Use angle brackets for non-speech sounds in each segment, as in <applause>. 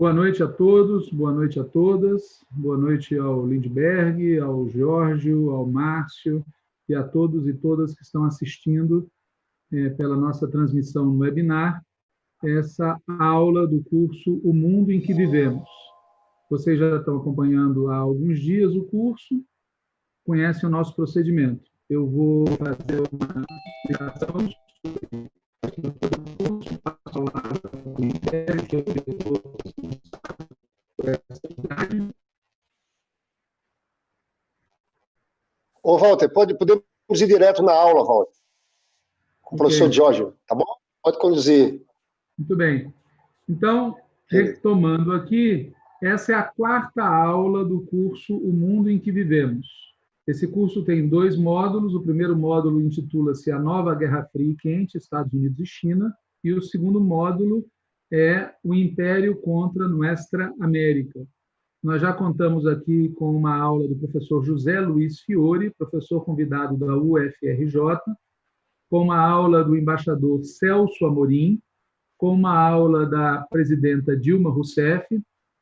Boa noite a todos, boa noite a todas, boa noite ao Lindbergh, ao Giorgio, ao Márcio e a todos e todas que estão assistindo é, pela nossa transmissão no webinar, essa aula do curso O Mundo em que Vivemos. Vocês já estão acompanhando há alguns dias o curso, conhecem o nosso procedimento. Eu vou fazer uma explicação sobre o curso, passo a palavra para o que é o diretor Walter, pode, podemos ir direto na aula, Walter. Com o professor Jorge, tá bom? Pode conduzir. Muito bem. Então, retomando aqui, essa é a quarta aula do curso O Mundo em que Vivemos. Esse curso tem dois módulos. O primeiro módulo intitula-se A Nova Guerra Fria e Quente, Estados Unidos e China. E o segundo módulo é o Império contra Nuestra América. Nós já contamos aqui com uma aula do professor José Luiz Fiore, professor convidado da UFRJ, com uma aula do embaixador Celso Amorim, com uma aula da presidenta Dilma Rousseff,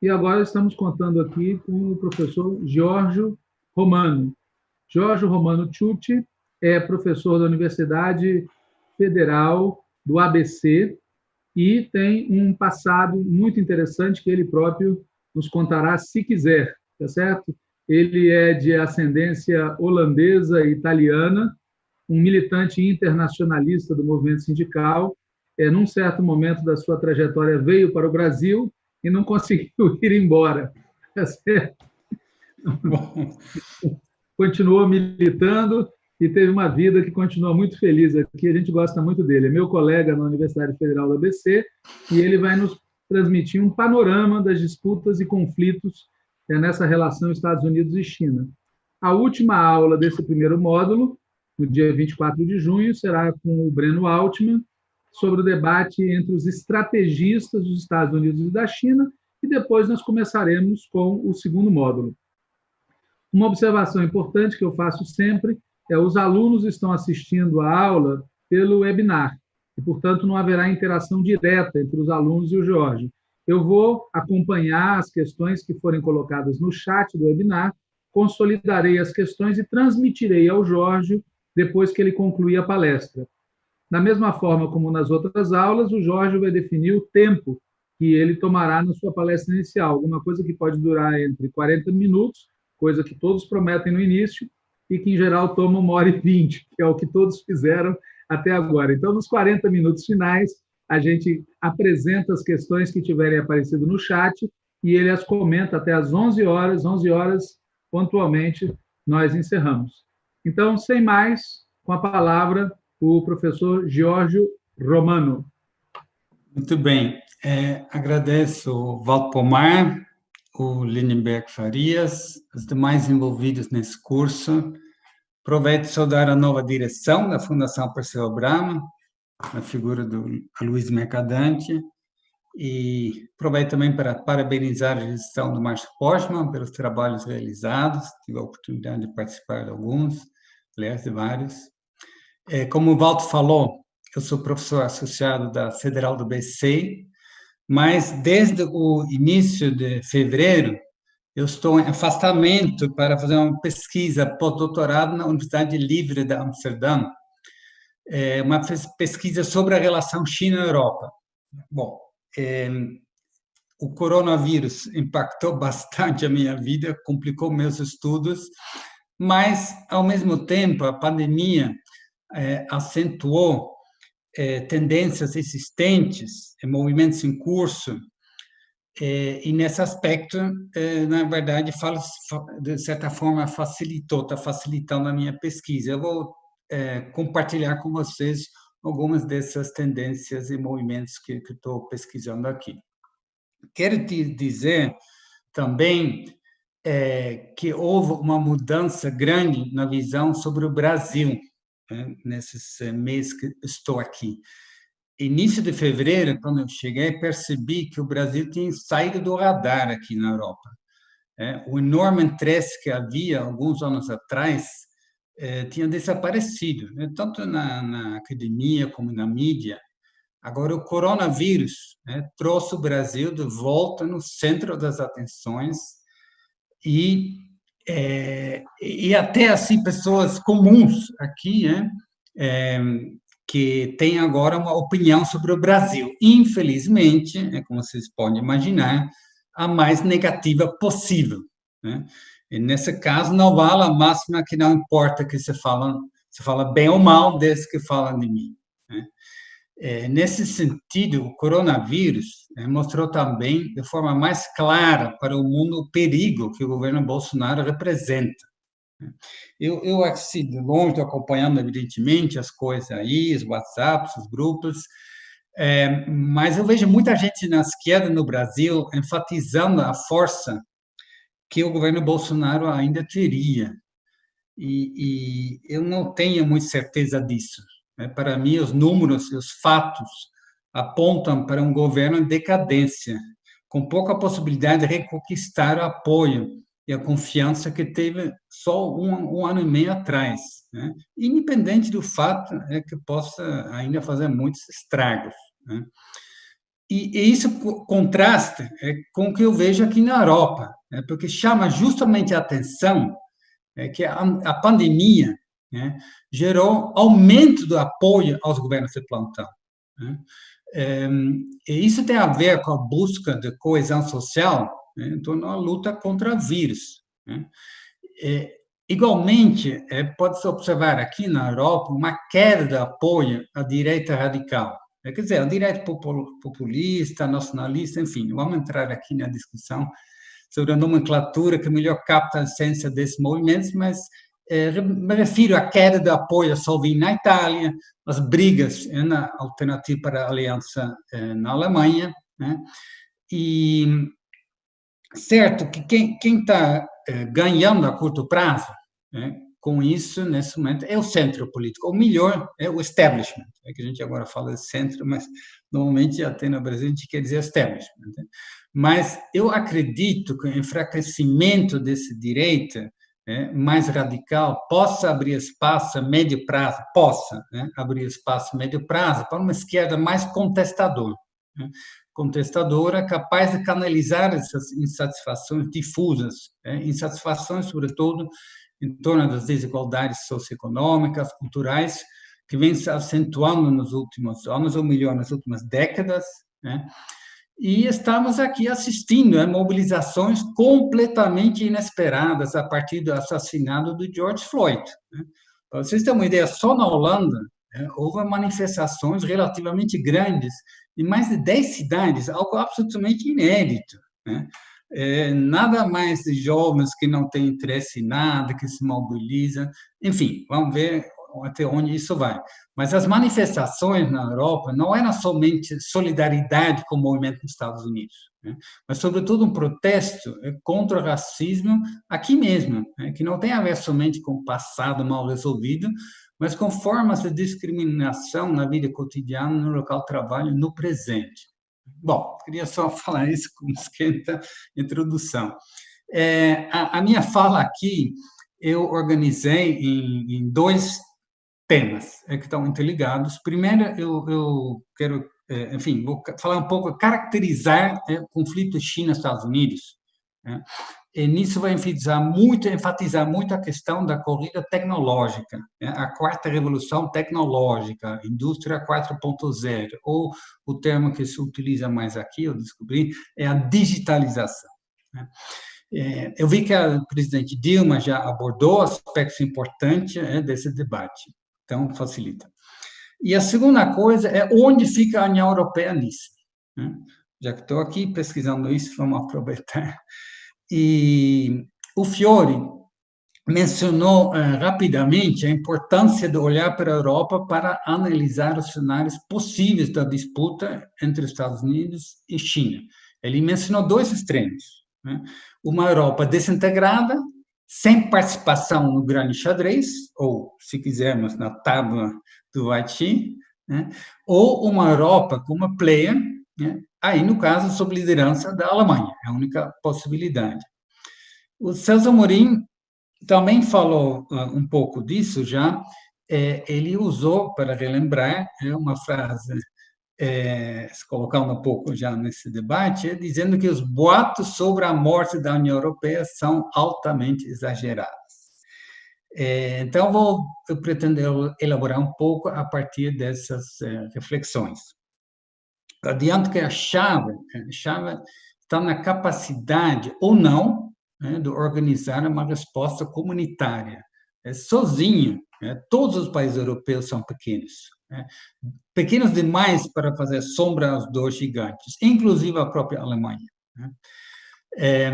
e agora estamos contando aqui com o professor Giorgio Romano. Giorgio Romano Ciucci é professor da Universidade Federal do ABC, e tem um passado muito interessante que ele próprio nos contará se quiser, tá certo? Ele é de ascendência holandesa e italiana, um militante internacionalista do movimento sindical. É, num certo momento da sua trajetória, veio para o Brasil e não <laughs> conseguiu ir embora. Tá certo? Continuou militando e teve uma vida que continua muito feliz aqui. A gente gosta muito dele. É meu colega na Universidade Federal da ABC e ele vai nos transmitir um panorama das disputas e conflitos nessa relação Estados Unidos e China. A última aula desse primeiro módulo, no dia 24 de junho, será com o Breno Altman, sobre o debate entre os estrategistas dos Estados Unidos e da China, e depois nós começaremos com o segundo módulo. Uma observação importante que eu faço sempre é, os alunos estão assistindo a aula pelo webinar, e, portanto, não haverá interação direta entre os alunos e o Jorge. Eu vou acompanhar as questões que forem colocadas no chat do webinar, consolidarei as questões e transmitirei ao Jorge depois que ele concluir a palestra. Da mesma forma como nas outras aulas, o Jorge vai definir o tempo que ele tomará na sua palestra inicial, alguma coisa que pode durar entre 40 minutos, coisa que todos prometem no início, e que, em geral, toma uma hora e vinte, que é o que todos fizeram até agora. Então, nos 40 minutos finais, a gente apresenta as questões que tiverem aparecido no chat e ele as comenta até às 11 horas, 11 horas, pontualmente, nós encerramos. Então, sem mais, com a palavra, o professor Giorgio Romano. Muito bem. É, agradeço o Valdo Pomar o Lindenberg Farias, os demais envolvidos nesse curso. Aproveito de saudar a nova direção da Fundação Perseu Brahma, na figura do Luiz Mercadante, e aproveito também para parabenizar a gestão do Márcio Postman pelos trabalhos realizados, tive a oportunidade de participar de alguns, aliás, de vários. É, como o Walter falou, eu sou professor associado da Federal do BC, mas desde o início de fevereiro, eu estou em afastamento para fazer uma pesquisa pós-doutorado na Universidade Livre de Amsterdã, é uma pesquisa sobre a relação China-Europa. Bom, é, o coronavírus impactou <laughs> bastante a minha vida, complicou meus estudos, mas, ao mesmo tempo, a pandemia é, acentuou é, tendências existentes, é, movimentos em curso, e nesse aspecto, na verdade, fala, de certa forma, facilitou, está facilitando a minha pesquisa. Eu vou compartilhar com vocês algumas dessas tendências e movimentos que, estou pesquisando aqui. Quero te dizer também é, que houve uma mudança grande na visão sobre o Brasil né, nesses meses que estou aqui. Início de fevereiro, quando eu cheguei, percebi que o Brasil tinha saído do radar aqui na Europa. É, o enorme interesse que havia alguns anos atrás é, tinha desaparecido, né? tanto na, na, academia como na mídia. Agora, o coronavírus né, trouxe o Brasil de volta no centro das atenções e, é, e até assim pessoas comuns aqui, né, é, que têm agora uma opinião sobre o Brasil. Infelizmente, é como vocês podem imaginar, a mais negativa possível. Né? E nesse caso, não vale a máxima que não importa que você fala, você fala bem ou mal desde que falam de mim. Né? É, nesse sentido, o coronavírus é, mostrou também, de forma mais clara para o mundo, o perigo que o governo Bolsonaro representa. Eu, eu assim, de longe, estou acompanhando, evidentemente, as coisas aí, os WhatsApps, os grupos, é, mas eu vejo muita gente na esquerda no Brasil enfatizando a força que o governo Bolsonaro ainda teria. E, e eu não tenho muita certeza disso. Né? Para mim, os números os fatos apontam para um governo em decadência, com pouca possibilidade de reconquistar o apoio e a confiança que teve só um, um ano e meio atrás, né? independente do fato é que possa ainda fazer muitos estragos. Né? E, e, isso contrasta é, com o que eu vejo aqui na Europa, né? porque chama justamente a atenção é, que a, a pandemia né, gerou aumento do apoio aos governos de plantão. Né? É, e isso tem a ver com a busca de coesão social né, em torno da luta contra vírus. Né? É, igualmente, é, pode-se observar aqui na Europa uma queda de apoio à direita radical. É, quer dizer, a direita populista, nacionalista, enfim, vamos entrar aqui na discussão sobre a nomenclatura que melhor capta a essência desses movimentos, mas é, me refiro à queda do apoio a Salvini na Itália, as brigas é, na alternativa para a aliança é, na Alemanha, né? e certo que quem está ganhando a curto prazo, né? com isso, nesse momento, é o centro político. O melhor é o establishment. É que a gente agora fala de centro, mas normalmente até no Brasil a gente quer dizer establishment. Né? Mas eu acredito que o enfraquecimento desse direita é, mais radical possa abrir espaço a médio prazo, possa né, abrir espaço a médio prazo para uma esquerda mais contestadora. Né? Contestadora capaz de canalizar essas insatisfações difusas, né? insatisfações, sobretudo, em torno das desigualdades socioeconômicas, culturais, que vem se acentuando nos últimos anos, ou melhor, nas últimas décadas, né? e estamos aqui assistindo a mobilizações completamente inesperadas a partir do assassinato do George Floyd. Né? Para vocês terem uma ideia, só na Holanda né, houve manifestações relativamente grandes em mais de 10 cidades, algo absolutamente inédito. Né? é, nada mais de jovens que não têm interesse em nada, que se mobilizam. Enfim, vamos ver até onde isso vai. Mas as manifestações na Europa não eram somente solidariedade com o movimento dos Estados Unidos, né? mas, sobretudo, um protesto contra o racismo aqui mesmo, né? que não tem a ver somente com o passado mal resolvido, mas com formas de discriminação na vida cotidiana, no local de trabalho, no presente. Bom, queria só <laughs> falar isso como esquenta introdução. É, a, a, minha fala aqui eu organizei em, em dois temas é, que estão interligados. Primeiro, eu, eu quero, é, enfim, vou falar um pouco, caracterizar é, o conflito China-Estados Unidos. E nisso vai enfatizar muito, enfatizar muito a questão da corrida tecnológica, né? a quarta revolução tecnológica, indústria 4.0, ou o termo que se utiliza mais aqui, eu descobri, é a digitalização. Né? É, eu vi que a presidente Dilma já abordou aspectos importantes é, desse debate, então facilita. E a segunda coisa é onde fica a União Europeia nisso. Né? Já que estou aqui pesquisando isso, vamos aproveitar. E o Fiore mencionou eh, rapidamente a importância de olhar para a Europa para analisar os cenários possíveis da disputa entre Estados Unidos e China. Ele mencionou dois extremos. Né? Uma Europa desintegrada, sem participação no grande xadrez, ou, se quisermos, na tábua do Haiti, né? ou uma Europa como player, né? aí, no caso, sob liderança da Alemanha, é a única possibilidade. O Celso Amorim também falou uh, um pouco disso já, é, ele usou, para relembrar, é uma frase é, se colocando um pouco já nesse debate, é dizendo que os boatos sobre a morte da União Europeia são altamente exagerados. É, então, vou, eu pretendo elaborar um pouco a partir dessas reflexões. Adianto que a chave, a chave está na capacidade ou não né, de organizar uma resposta comunitária. É, sozinho, né, todos os países europeus são pequenos, né, pequenos demais para fazer sombra aos dois gigantes, inclusive a própria Alemanha. É,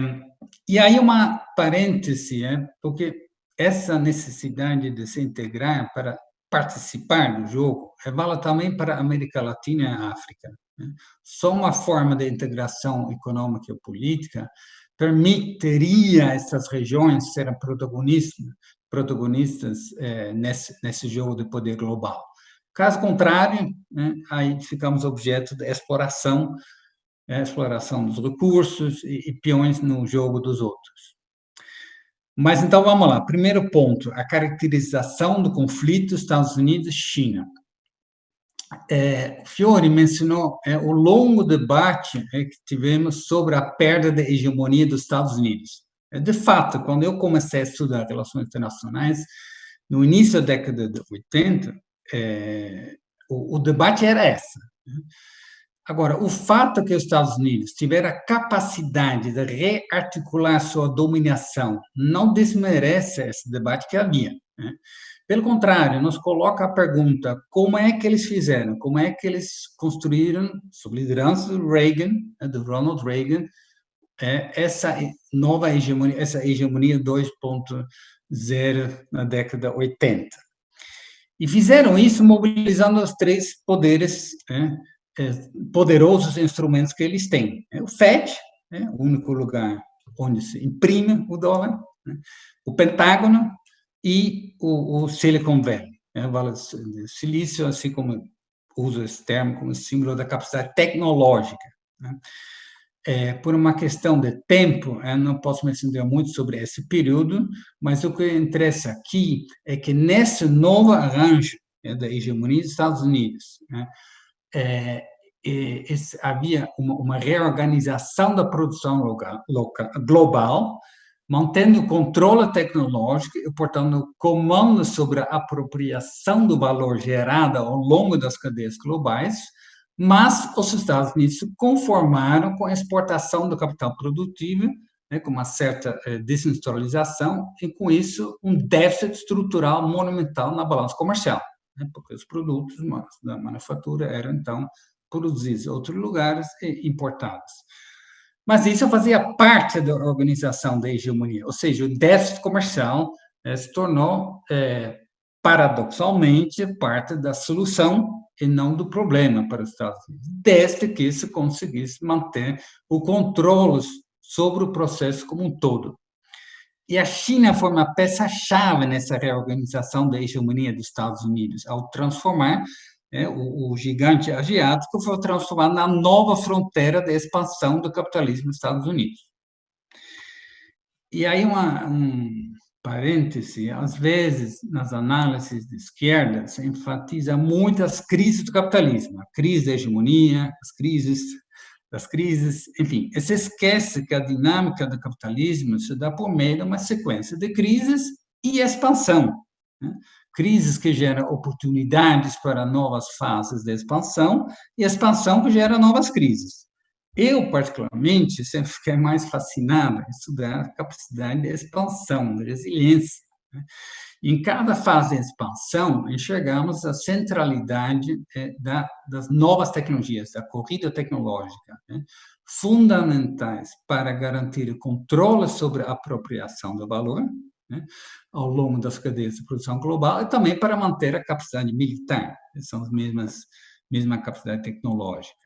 e aí uma parêntese, é, porque essa necessidade de se integrar para participar do jogo é vale também para a América Latina e a África. Né? Só uma forma de integração econômica e política permitiria essas regiões serem protagonistas, protagonistas é, nesse, nesse jogo de poder global. Caso contrário, né, aí ficamos objeto de exploração, é, exploração dos recursos e, e peões no jogo dos outros. Mas então vamos lá. Primeiro ponto: a caracterização do conflito Estados Unidos-China é, Fiore mencionou é, o longo debate é, que tivemos sobre a perda da hegemonia dos Estados Unidos. É, de fato, quando eu comecei a estudar relações internacionais, no início da década de 80, é, o, o, debate era essa. Né? Agora, o fato que os Estados Unidos tiveram a capacidade de rearticular sua dominação não desmerece esse debate que havia. Né? Pelo contrário, nos coloca a pergunta: como é que eles fizeram? Como é que eles construíram, sob liderança do Reagan, né, do Ronald Reagan, é, essa nova hegemonia, essa hegemonia 2.0 na década 80? E fizeram isso mobilizando os três poderes, né, é, poderosos instrumentos que eles têm. É o FED, né, o único lugar onde se imprime o dólar, né, o Pentágono, e o, o Silicon Valley, né, Vale Silício, assim como uso esse termo como símbolo da capacidade tecnológica. Né? É, por uma questão de tempo, eu não posso me estender muito sobre esse período, mas o que interessa aqui é que nesse novo arranjo né, da hegemonia dos Estados Unidos, né, é, esse, havia uma, uma, reorganização da produção local, local, global, mantendo o controle tecnológico e, portanto, comando sobre a apropriação do valor gerado ao longo das cadeias globais, mas os Estados Unidos se conformaram com a exportação do capital produtivo, né, com uma certa eh, desindustrialização, e com isso um déficit estrutural monumental na balança comercial, né, porque os produtos da manufatura eram, então, produzidos em outros lugares e importados. Mas isso fazia parte da organização da hegemonia, ou seja, o déficit comercial é, se tornou, é, paradoxalmente, parte da solução e não do problema para os Estados Unidos, desde que se conseguisse manter o controle sobre o processo como um todo. E a China foi uma peça-chave nessa reorganização da hegemonia dos Estados Unidos, ao transformar é, o, o, gigante asiático foi transformado na nova fronteira da expansão do capitalismo nos Estados Unidos. E aí, uma, um parêntese, às vezes, nas análises de esquerda, se enfatiza muito as crises do capitalismo, a crise da hegemonia, as crises das crises, enfim, se esquece que a dinâmica do capitalismo se dá por meio de uma sequência de crises e expansão. Né? Crises que geram oportunidades para novas fases de expansão e expansão que gera novas crises. Eu, particularmente, sempre fiquei mais fascinado em estudar a capacidade de expansão, de resiliência. Né? Em cada fase de expansão, enxergamos a centralidade é, da, das novas tecnologias, da corrida tecnológica, né? fundamentais para garantir o controle sobre a apropriação do valor, né, ao longo das cadeias de produção global e também para manter a capacidade militar, são as mesmas mesma capacidade tecnológica.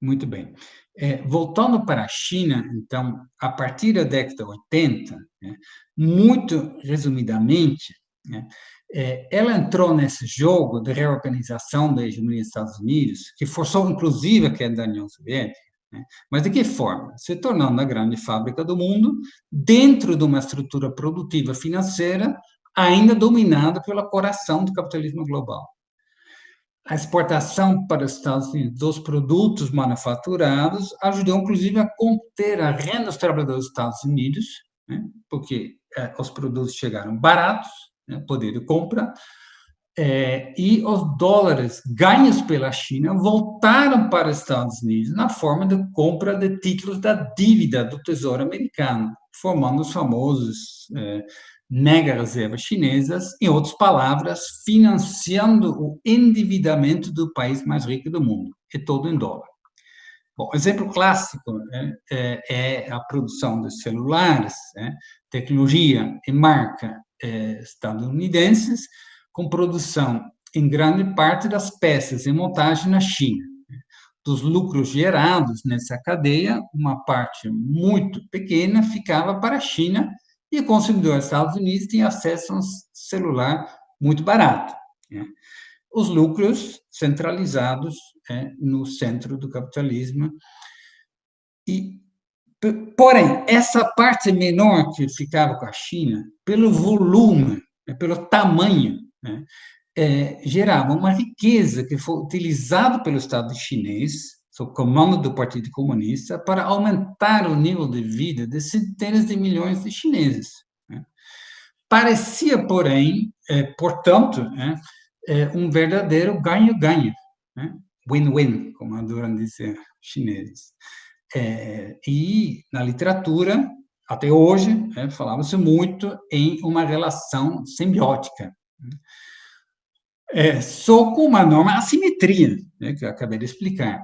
Muito bem. É, voltando para a China, então, a partir da década de 80, né, muito resumidamente, né, é, ela entrou nesse jogo de reorganização da hegemonia dos Estados Unidos, que forçou inclusive a queda da União Soviética? Mas de que forma? Se tornando a grande fábrica do mundo, dentro de uma estrutura produtiva financeira ainda dominada pela coração do capitalismo global. a exportação para os Estados Unidos dos produtos manufaturados ajudou, inclusive, a conter a renda dos trabalhadores dos Estados Unidos, né? porque é, os produtos chegaram baratos, né? poder de compra, é, e os dólares ganhos pela China voltaram para os Estados Unidos na forma de compra de títulos da dívida do Tesouro Americano, formando os famosos é, mega reservas chinesas, em outras palavras, financiando o endividamento do país mais rico do mundo, e todo em dólar. Bom, exemplo clássico né, é, é, a produção de celulares, né, tecnologia e marca é, estadunidenses, com produção em grande parte das peças e montagem na China. Dos lucros gerados nessa cadeia, uma parte muito pequena ficava para a China e o consumidor dos Estados Unidos tinha acesso a um celular muito barato. Né? Os lucros centralizados é, no centro do capitalismo. E, porém, essa parte menor que ficava com a China, pelo volume, né, pelo tamanho, né, é, gerava uma riqueza que foi utilizada pelo Estado chinês sob comando do Partido Comunista, para aumentar o nível de vida de centenas de milhões de chineses. Né? Parecia, porém, é, portanto, é, é, um verdadeiro ganho-ganho, né? win-win, como adoram dizer chineses. É, e na literatura, até hoje, é, falava-se muito em uma relação simbiótica. É, só com uma enorme assimetria, né, que eu acabei de explicar.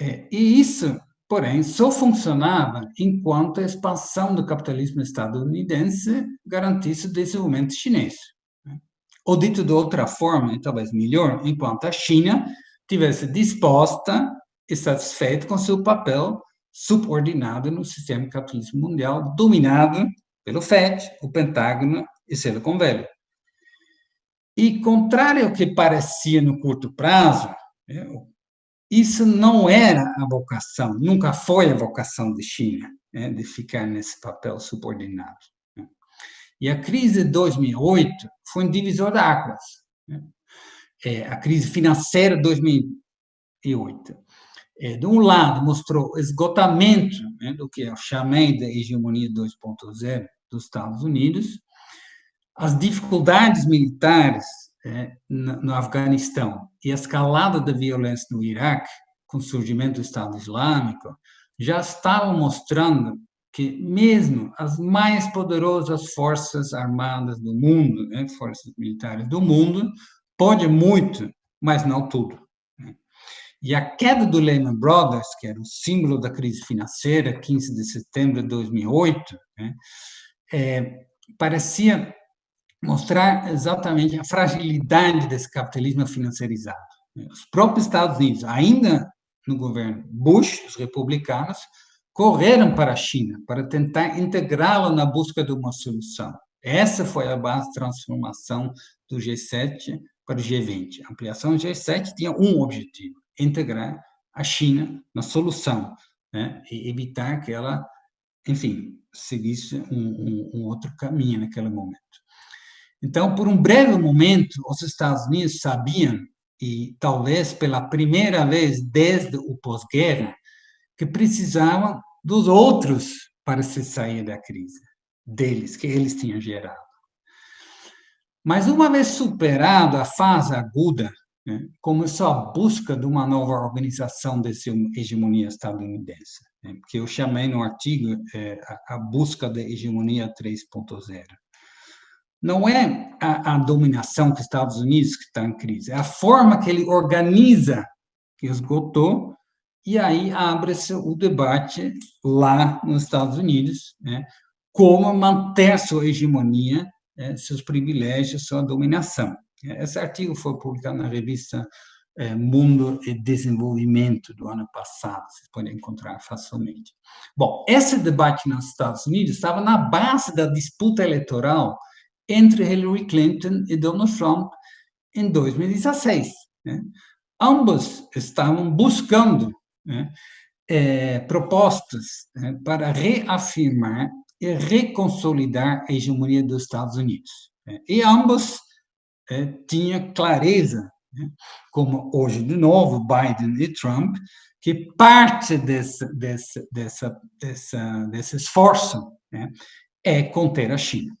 É, e isso, porém, só funcionava enquanto a expansão do capitalismo estadunidense garantisse o desenvolvimento chinês. Né? Ou dito de outra forma, e talvez melhor, enquanto a China tivesse disposta e satisfeita com seu papel subordinado no sistema capitalismo mundial, dominado pelo FED, o Pentágono e Silicon Valley. E, contrário ao que parecia no curto prazo, né, isso não era a vocação, nunca foi a vocação de China, né, de ficar nesse papel subordinado. Né. E a crise de 2008 foi um divisor de águas. É, a crise financeira de 2008. É, de um lado, mostrou esgotamento do que eu chamei de hegemonia 2.0 dos Estados Unidos, as dificuldades militares é, no Afeganistão e a escalada da violência no Iraque, com o surgimento do Estado Islâmico, já estavam mostrando que mesmo as mais poderosas forças armadas do mundo, né, forças militares do mundo, pode muito, mas não tudo. Né. E a queda do Lehman Brothers, que era o símbolo da crise financeira, 15 de setembro de 2008, né, é, parecia mostrar exatamente a fragilidade desse capitalismo financiarizado. Os próprios Estados Unidos, ainda no governo Bush, os republicanos, correram para a China para tentar integrá-la na busca de uma solução. Essa foi a base de transformação do G7 para o G20. A ampliação do G7 tinha um objetivo: integrar a China na solução, né? e evitar que ela, enfim, seguisse um, um, um outro caminho naquele momento. Então, por um breve momento, os Estados Unidos sabiam, e talvez pela primeira vez desde o pós-guerra, que precisavam dos outros para se sair da crise, deles, que eles tinham gerado. Mas uma vez superada a fase aguda, né, começou a busca de uma nova organização dessa hegemonia estadunidense, né, que eu chamei no artigo é, a, a busca da hegemonia 3.0 não é a, a dominação dos Estados Unidos que está em crise, é a forma que ele organiza que esgotou, e aí abre-se o debate lá nos Estados Unidos, né, como manter sua hegemonia, né, seus privilégios, sua dominação. Esse artigo foi publicado na revista é, Mundo e Desenvolvimento do ano passado, vocês podem encontrar facilmente. Bom, esse debate nos Estados Unidos estava na base da disputa eleitoral entre Hillary Clinton e Donald Trump em 2016. Né? Ambos estavam buscando né, é, propostas né, para reafirmar e reconsolidar a hegemonia dos Estados Unidos. Né? E ambos é, tinham clareza né? como hoje, de novo, Biden e Trump, que parte desse, desse, dessa, dessa, desse esforço né, é conter a China.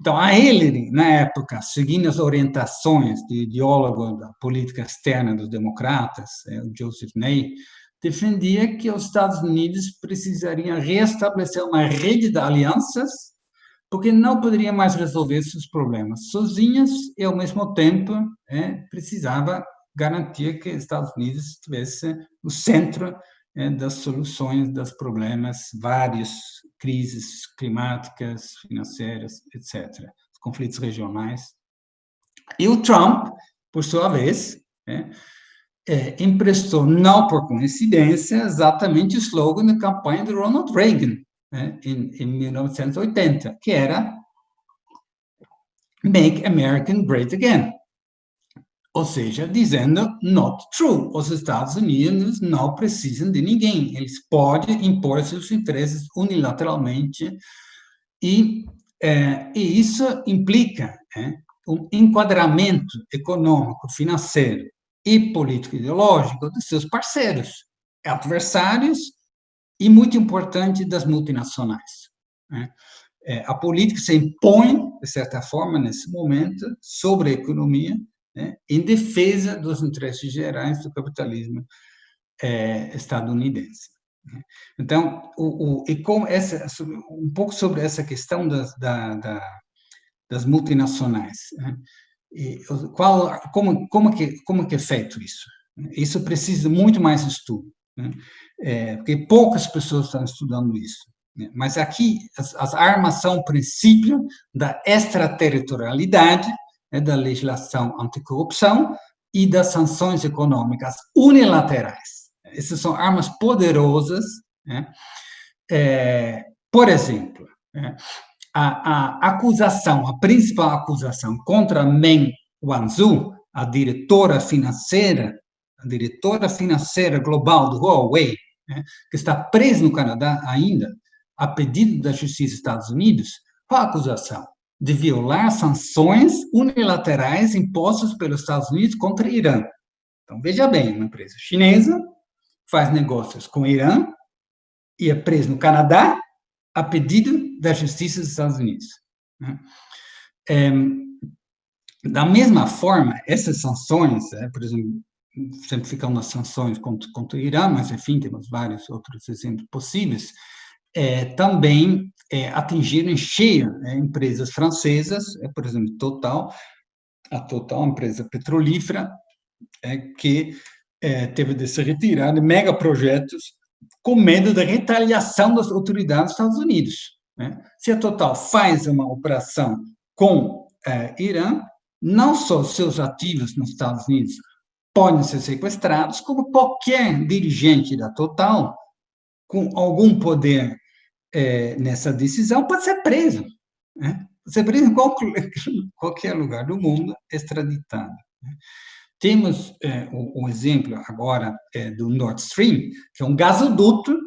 Então, a Hillary, na época, seguindo as orientações do ideólogo da política externa dos democratas, é, o Joseph Ney, defendia que os Estados Unidos precisariam restabelecer uma rede de alianças, porque não poderiam mais resolver seus problemas. Sozinhos e, ao mesmo tempo, é, precisava garantir que os Estados Unidos estivesse no centro das soluções dos problemas, várias crises climáticas, financeiras, etc., os conflitos regionais. E o Trump, por sua vez, é, é, emprestou, não por coincidência, exatamente o slogan da campanha de Ronald Reagan, né, em, em 1980, que era Make America Great Again. Ou seja, dizendo not true. Os Estados Unidos não precisam de ninguém. Eles podem impor seus interesses unilateralmente e, é, e isso implica é, um enquadramento econômico, financeiro e político-ideológico dos seus parceiros, adversários e, muito importante, das multinacionais. Né? É, a política se impõe, de certa forma, nesse momento, sobre a economia, né, em defesa dos interesses gerais do capitalismo é, estadunidense. Né. Então, o, o, e com essa, um pouco sobre essa questão das, da, da, das multinacionais. Né? E qual, como, como, que, como que é feito isso? Isso precisa muito mais estudo, né? é, porque poucas pessoas estão estudando isso. Né? Mas aqui, as, as armas são o princípio da extraterritorialidade, né, da legislação anticorrupção e das sanções econômicas unilaterais. Essas são armas poderosas. Né? É, por exemplo, né, a, a, acusação, a principal acusação contra Meng Wanzhou, a diretora financeira, a diretora financeira global do Huawei, né, que está presa no Canadá ainda, a pedido da Justiça dos Estados Unidos, qual a acusação? De violar sanções unilaterais impostas pelos Estados Unidos contra o Irã. Então, veja bem, uma empresa chinesa faz negócios com o Irã e é presa no Canadá a pedido da Justiça dos Estados Unidos. É, da mesma forma, essas sanções, é, por exemplo, sempre ficam nas sanções contra, contra o Irã, mas, enfim, temos vários outros exemplos possíveis, é, também é, atingiram em cheio né, empresas francesas, é, por exemplo, Total, a Total, uma empresa petrolífera, é, que é, teve de se retirar de megaprojetos com medo da retaliação das autoridades dos Estados Unidos. Né? Se a Total faz uma operação com é, Irã, não só seus ativos nos Estados Unidos podem ser sequestrados, como qualquer dirigente da Total com algum poder é, nessa decisão pode ser preso. Né? Pode ser preso em qualquer, <laughs> qualquer lugar do mundo, extraditado. Né? Temos é, o, exemplo agora é, do Nord Stream, que é um gasoduto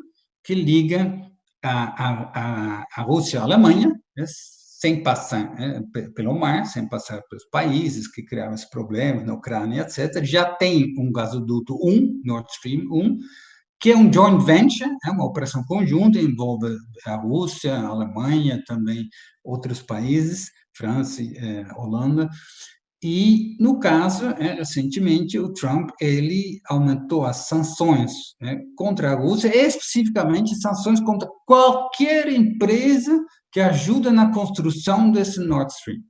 que liga a, a, a Rússia à Alemanha, né? sem passar né? pelo mar, sem passar pelos países que criaram esses problemas, na Ucrânia, etc. Já tem um gasoduto 1, Nord Stream 1, que é um joint venture, é uma operação conjunta, envolve a Rússia, a Alemanha, também outros países, França, é, Holanda, e, no caso, é, recentemente, o Trump ele aumentou as sanções né, contra a Rússia, especificamente sanções contra qualquer empresa que ajuda na construção desse Nord Stream,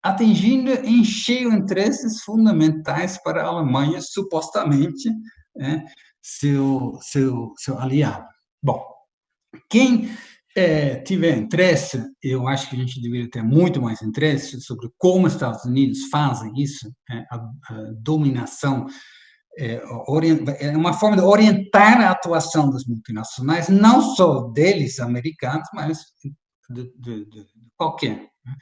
atingindo em cheio interesses fundamentais para a Alemanha, supostamente, né, seu, seu, seu aliado. Bom, quem é, tiver interesse, eu acho que a gente deveria ter muito mais interesse sobre como os Estados Unidos fazem isso, é, a, a, dominação, é, é, uma forma de orientar a atuação das multinacionais, não só deles, americanos, mas de, de, de qualquer. Né?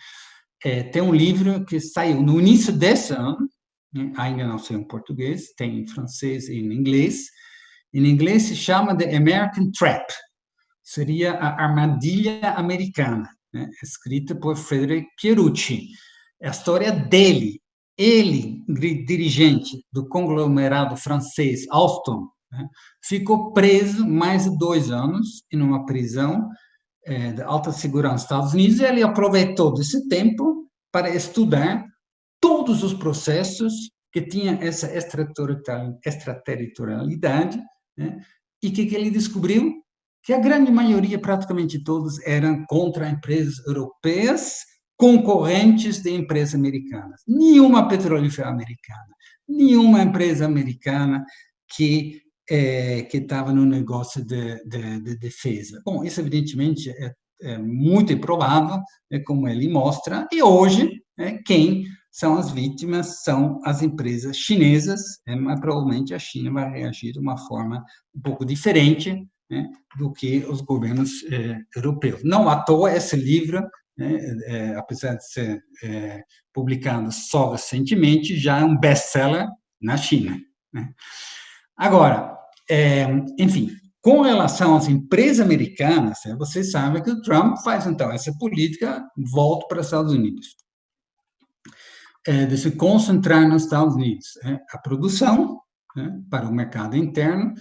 É, tem um livro que saiu no início desse ano, né? ainda não sei em português, tem em francês e em inglês, em inglês se chama The American Trap, seria a armadilha americana, né? escrita por Frederick Pierucci. É a história dele, ele, dirigente do conglomerado francês Alstom, né, ficou preso mais de dois anos em uma prisão é, de alta segurança nos Estados Unidos e ele aproveitou desse tempo para estudar todos os processos que tinham essa extraterritorialidade né, e que, que ele descobriu que a grande maioria, praticamente todos, eram contra empresas europeias concorrentes de empresas americanas. Nenhuma petrolífera americana, nenhuma empresa americana que é, que estava no negócio de, de, de, defesa. Bom, isso evidentemente é, é muito improvável, é como ele mostra, e hoje é, quem são as vítimas são as empresas chinesas, é, mas provavelmente a China vai reagir de uma forma um pouco diferente né, do que os governos é, europeus. Não à toa esse livro né, é, apesar de ser é, publicado só recentemente, já é um best-seller na China. Né? Agora, é, enfim, com relação às empresas americanas, né, vocês sabem que o Trump faz, então, essa política, volta para os Estados Unidos. É, de se concentrar nos Estados Unidos. É, a produção né, para o mercado interno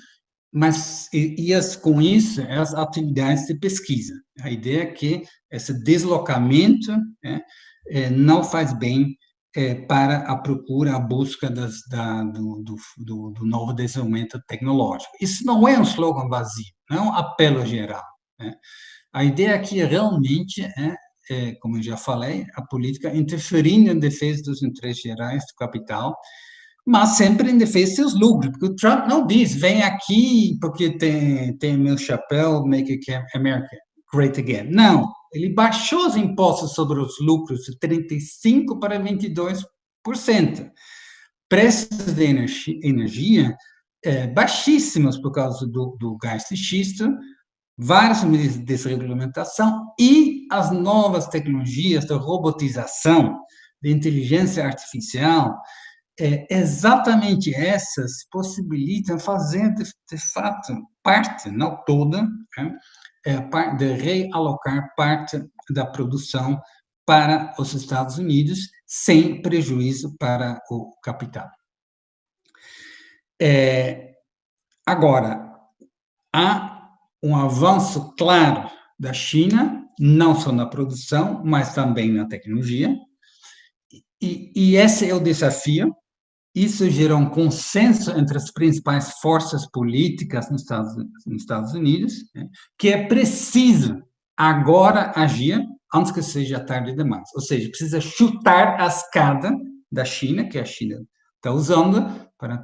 mas e, e as, com isso as atividades de pesquisa. A ideia é que esse deslocamento né, é, não faz bem é, para a procura, a busca das, da, do, do, do, novo desenvolvimento tecnológico. Isso não é um slogan vazio, não é um apelo geral. Né? A ideia aqui é realmente é, é, como eu já falei, a política interferindo em defesa dos interesses gerais do capital mas sempre em defesa de seus lucros, porque o Trump não diz, vem aqui porque tem, tem meu chapéu, make America great again. Não, ele baixou os impostos sobre os lucros de 35% para 22%. Preços de energia, energia é, baixíssimos por causa do, do gás de xisto, várias medidas de desregulamentação e as novas tecnologias de robotização, de inteligência artificial, é, exatamente essas possibilitam fazer, de, de fato, parte, não toda, né, é, de realocar parte da produção para os Estados Unidos, sem prejuízo para o capital. É, agora, há um avanço claro da China, não só na produção, mas também na tecnologia, e, e esse é o desafio isso gerou um consenso entre as principais forças políticas nos Estados, nos Estados Unidos, né, que é preciso agora agir antes que seja tarde demais. Ou seja, precisa chutar a escada da China, que a China está usando, para,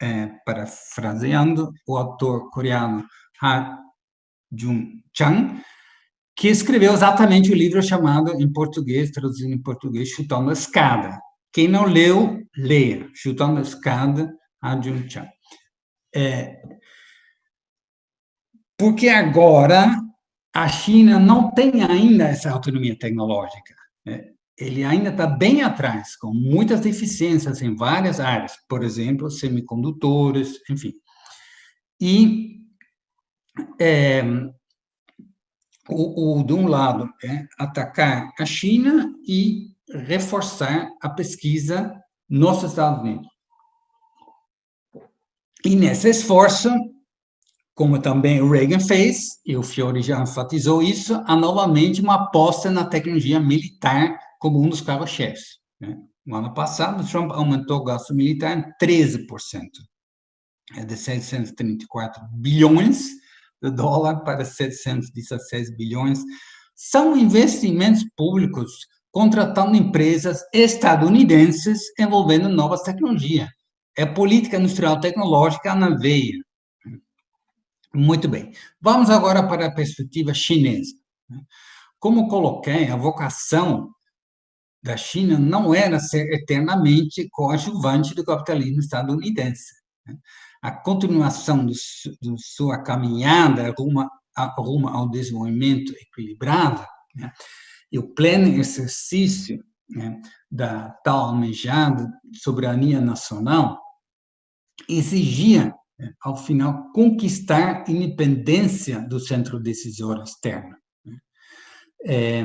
é, parafraseando o autor coreano Ha Jung-chang, que escreveu exatamente o livro chamado, em português, traduzido em português, Chutando a Escada, quem não leu, leia. Chutando a escada, Ajahn Chan. É, porque agora a China não tem ainda essa autonomia tecnológica. Né? Ele ainda está bem atrás, com muitas deficiências em várias áreas, por exemplo, semicondutores, enfim. E, é, o, o, de um lado, é atacar a China e reforçar a pesquisa nos Estados Unidos. E nesse esforço, como também o Reagan fez, e o Fiore já enfatizou isso, há novamente uma aposta na tecnologia militar como um dos carros-chefes. Né? No ano passado, Trump aumentou o gasto militar em 13%, é de 634 bilhões de dólar para 716 bilhões. São investimentos públicos contratando empresas estadunidenses envolvendo novas tecnologias. É política industrial tecnológica na veia. Muito bem. Vamos agora para a perspectiva chinesa. Como coloquei, a vocação da China não era ser eternamente coadjuvante do capitalismo estadunidense. A continuação de sua caminhada rumo, rumo ao desenvolvimento equilibrado né, e o pleno exercício né, da tal almejada soberania nacional exigia, né, ao final, conquistar independência do centro decisor externo. Né. É,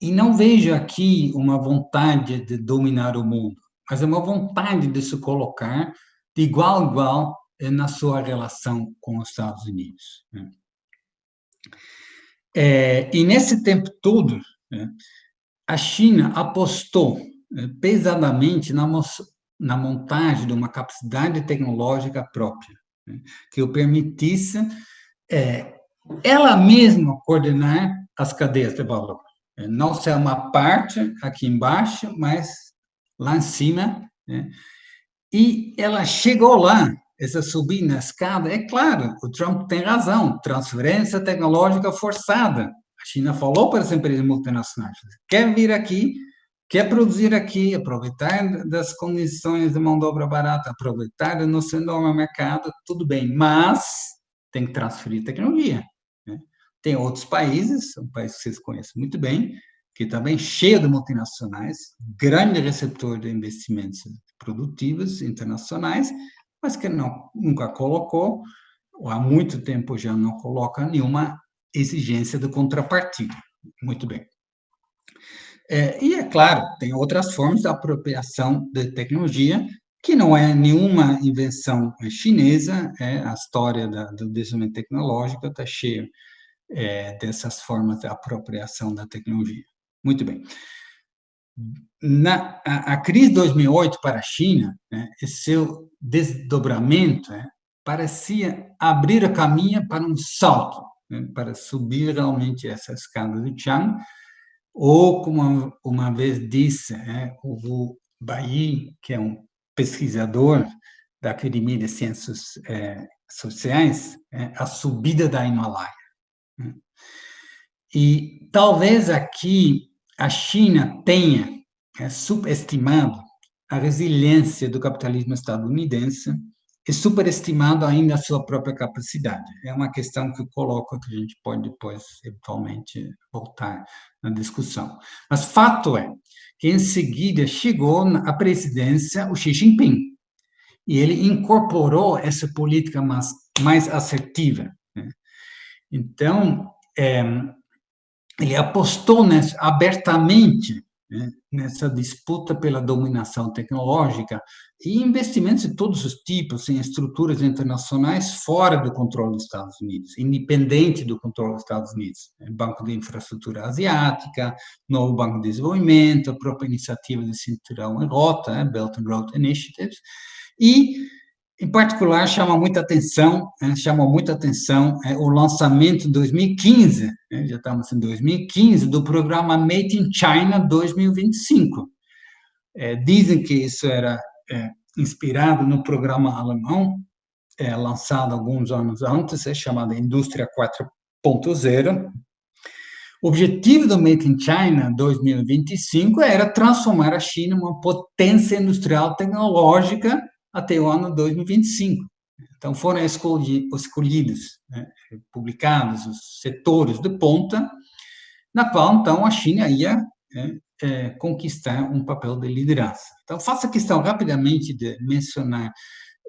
e não vejo aqui uma vontade de dominar o mundo, mas é uma vontade de se colocar de igual a igual eh, na sua relação com os Estados Unidos. É, e nesse tempo todo, né, a China apostou né, pesadamente na, na, montagem de uma capacidade tecnológica própria, que o permitisse é, ela mesma coordenar as cadeias de valor. É, não ser uma parte aqui embaixo, mas lá em cima. E ela chegou lá, essa subida na escada, é claro, o Trump tem razão, transferência tecnológica forçada. A China falou para as empresas multinacionais, quer vir aqui, quer produzir aqui, aproveitar das condições de mão de obra barata, aproveitar do nosso enorme mercado, tudo bem, mas tem que transferir tecnologia. Né? Tem outros países, um país que vocês conhecem muito bem, que também cheio de multinacionais, grande receptor de investimentos produtivos internacionais, mas que não, nunca colocou, ou há muito tempo já não coloca nenhuma exigência de contrapartida. Muito bem. É, e, é claro, tem outras formas de apropriação de tecnologia, que não é nenhuma invenção chinesa, é a história da, do desenvolvimento tecnológico está cheia é, dessas formas de apropriação da tecnologia. Muito bem. Na, a, a crise de 2008 para a China, né, seu desdobramento né, parecia abrir a caminho para um salto, né, para subir realmente essa escada de Chang, ou, como uma vez disse né, o Wu Bai, que é um pesquisador da Academia de Ciências é, Sociais, é, a subida da Himalaia. Né. E talvez aqui a China tenha é, subestimado a resiliência do capitalismo estadunidense e superestimado ainda a sua própria capacidade. É uma questão que eu coloco que a gente pode depois, eventualmente, voltar na discussão. Mas fato é que, em seguida, chegou à presidência o Xi Jinping, e ele incorporou essa política mais, mais assertiva. Né? Então, é, ele apostou nessa, abertamente né, nessa disputa pela dominação tecnológica e investimentos de todos os tipos em estruturas internacionais fora do controle dos Estados Unidos, independente do controle dos Estados Unidos. Banco de Infraestrutura Asiática, novo Banco de Desenvolvimento, a própria iniciativa de Cinturão e Rota, né, Belt and Road Initiatives, e em particular, chama muita atenção, né, chama muita atenção é, o lançamento em 2015, né, já estamos em 2015, do programa Made in China 2025. É, dizem que isso era é, inspirado no programa alemão, é, lançado alguns anos antes, é chamado Indústria 4.0. O objetivo do Made in China 2025 era transformar a China em uma potência industrial tecnológica até o ano 2025. Então, foram escolhidos, né, publicados os setores de ponta, na qual, então, a China ia né, é, conquistar um papel de liderança. Então, faço questão rapidamente de mencionar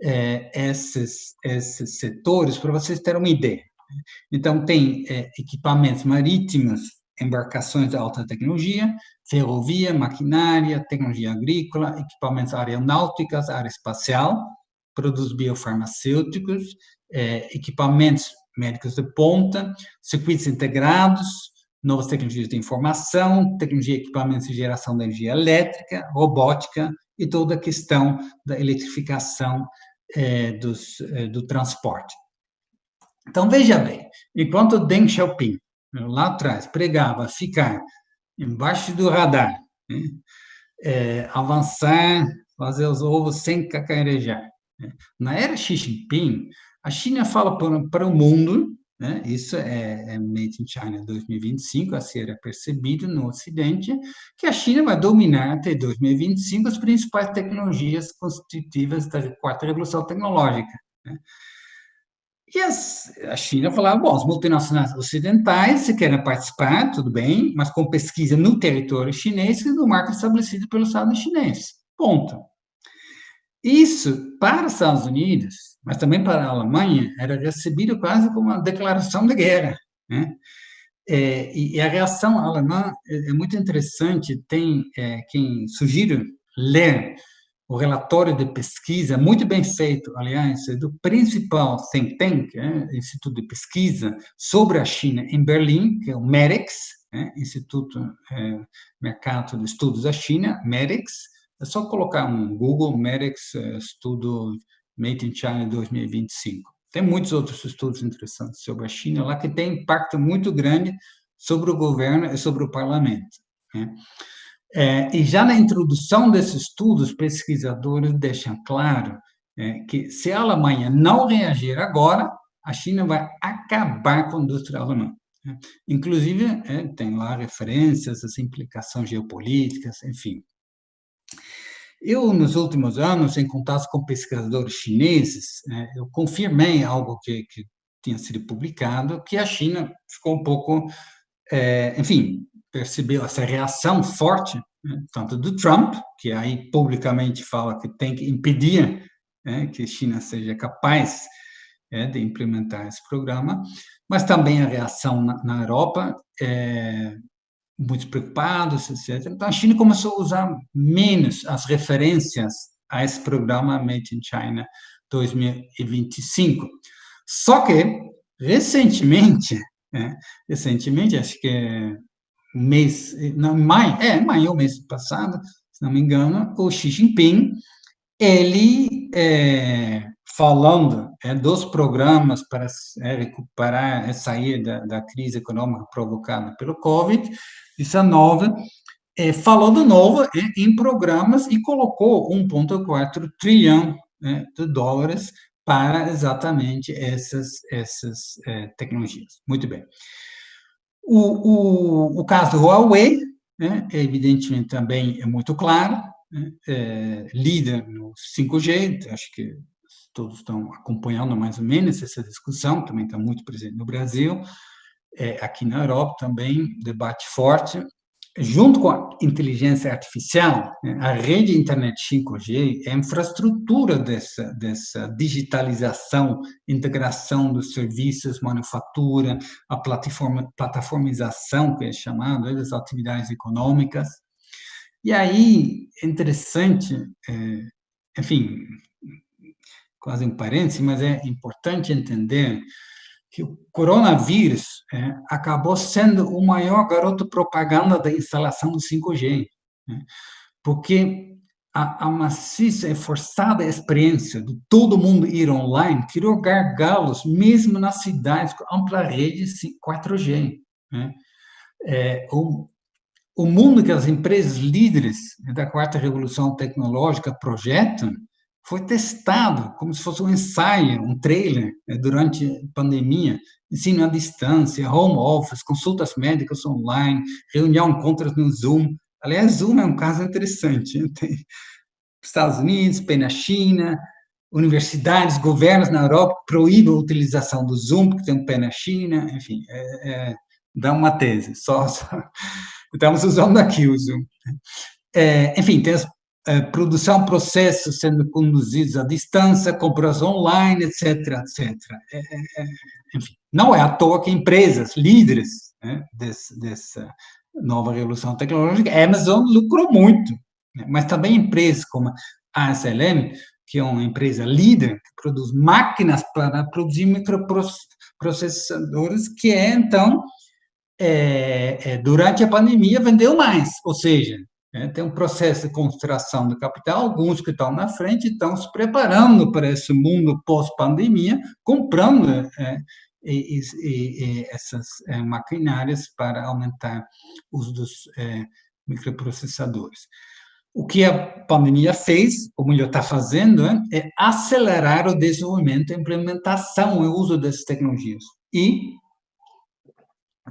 é, esses, esses setores para vocês terem uma ideia. Então, tem é, equipamentos marítimos, embarcações de alta tecnologia, ferrovia, maquinária, tecnologia agrícola, equipamentos aeronáuticas, área espacial, produtos biofarmacêuticos, é, equipamentos médicos de ponta, circuitos integrados, novas tecnologias de informação, tecnologia e equipamentos de geração de energia elétrica, robótica e toda a questão da eletrificação é, dos, é, do transporte. Então, veja bem, enquanto Deng Xiaoping lá atrás, pregava ficar embaixo do radar, né? é, avançar, fazer os ovos sem cacarejar. Né? Na era Xi Jinping, a China fala para, para o mundo, né? isso é, é Made in China 2025, a ser percebido no Ocidente, que a China vai dominar até 2025 as principais tecnologias constitutivas da quarta revolução tecnológica. Né? E as, a China falava, bom, as multinacionais ocidentais, se querem participar, tudo bem, mas com pesquisa no território chinês e no marco estabelecido pelo Estado chinês. Ponto. Isso, para os Estados Unidos, mas também para a Alemanha, era recebido quase como uma declaração de guerra. Né? É, e a reação alemã é, é muito interessante. Tem é, quem sugiro ler o relatório de pesquisa, muito bem feito, aliás, é do principal think tank, é, Instituto de Pesquisa sobre a China em Berlim, que é o MEREX, é, Instituto é, Mercado de Estudos da China, MEREX, é só colocar um Google MEREX é, Estudo Made in China 2025. Tem muitos outros estudos interessantes sobre a China lá que tem impacto muito grande sobre o governo e sobre o parlamento. Né? É, e já na introdução desses estudos, pesquisadores deixam claro é, que se a Alemanha não reagir agora, a China vai acabar com a indústria alemã. Né? Inclusive, é, tem lá referências às implicações geopolíticas, enfim. Eu, nos últimos anos, em contato com pesquisadores chineses, é, eu confirmei algo que, que tinha sido publicado, que a China ficou um pouco, é, enfim, percebeu essa reação forte, né, tanto do Trump, que aí publicamente fala que tem que impedir né, que a China seja capaz é, de implementar esse programa, mas também a reação na, na Europa, é, muito preocupados, etc. Então, a China começou a usar menos as referências a esse programa Made in China 2025. Só que, recentemente, é, recentemente, acho que mês, não, maio, é, maio, mês passado, se não me engano, o Xi Jinping, ele, é, falando é, dos programas para é, recuperar, é, sair da, da, crise econômica provocada pelo Covid-19, é, falou de novo é, em programas e colocou 1,4 trilhão né, de dólares para exatamente essas, essas tecnologias. Muito bem. O, o, o caso do Huawei, né, evidentemente também é muito claro, né, é, líder no 5G, acho que todos estão acompanhando mais ou menos essa discussão, também está muito presente no Brasil, é, aqui na Europa também, debate forte, junto com a inteligência artificial, né, a rede internet 5G é a infraestrutura dessa, dessa digitalização, integração dos serviços, manufatura, a plataforma, plataformização, que é chamado, né, das atividades econômicas. E aí, é interessante, é, enfim, quase um parênteses, mas é importante entender que o coronavírus é, acabou sendo o maior garoto propaganda da instalação do 5G, né? porque a, a, maciça e forçada experiência de todo mundo ir online criou gargalos mesmo nas cidades com ampla rede 4G. Né? É, o, o mundo que as empresas líderes da quarta revolução tecnológica projetam foi testado como se fosse um ensaio, um trailer, né, durante a pandemia, ensino à distância, home office, consultas médicas online, reunião, encontros no Zoom. Aliás, Zoom é um caso interessante. Né? Tem Estados Unidos, tem na China, universidades, governos na Europa proíbem a utilização do Zoom, porque tem um pé na China, enfim, é, é, dá uma tese, só, só, estamos usando aqui o Zoom. É, enfim, tem as produção, processos sendo conduzidos à distância, compras online, etc., etc. É, é, é, enfim, não é à toa que empresas líderes né, desse, dessa nova revolução tecnológica, a Amazon lucrou muito, né, mas também empresas como a SLM, que é uma empresa líder, que produz máquinas para produzir microprocessadores, que é, então, é, é, durante a pandemia, vendeu mais, ou seja, é, tem um processo de concentração do capital, alguns que estão na frente estão se preparando para esse mundo pós-pandemia, comprando é, e, e, e essas é, maquinárias para aumentar o uso dos é, microprocessadores. O que a pandemia fez, ou melhor, está fazendo, é, é acelerar o desenvolvimento, a implementação e o uso dessas tecnologias. E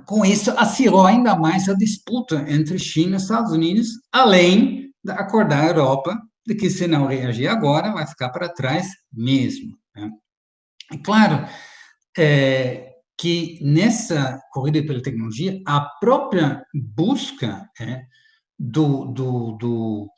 com isso, acirrou ainda mais a disputa entre China e Estados Unidos, além de acordar a Europa de que, se não reagir agora, vai ficar para trás mesmo. Né? É claro é, que nessa corrida pela tecnologia, a própria busca é, do, do, do,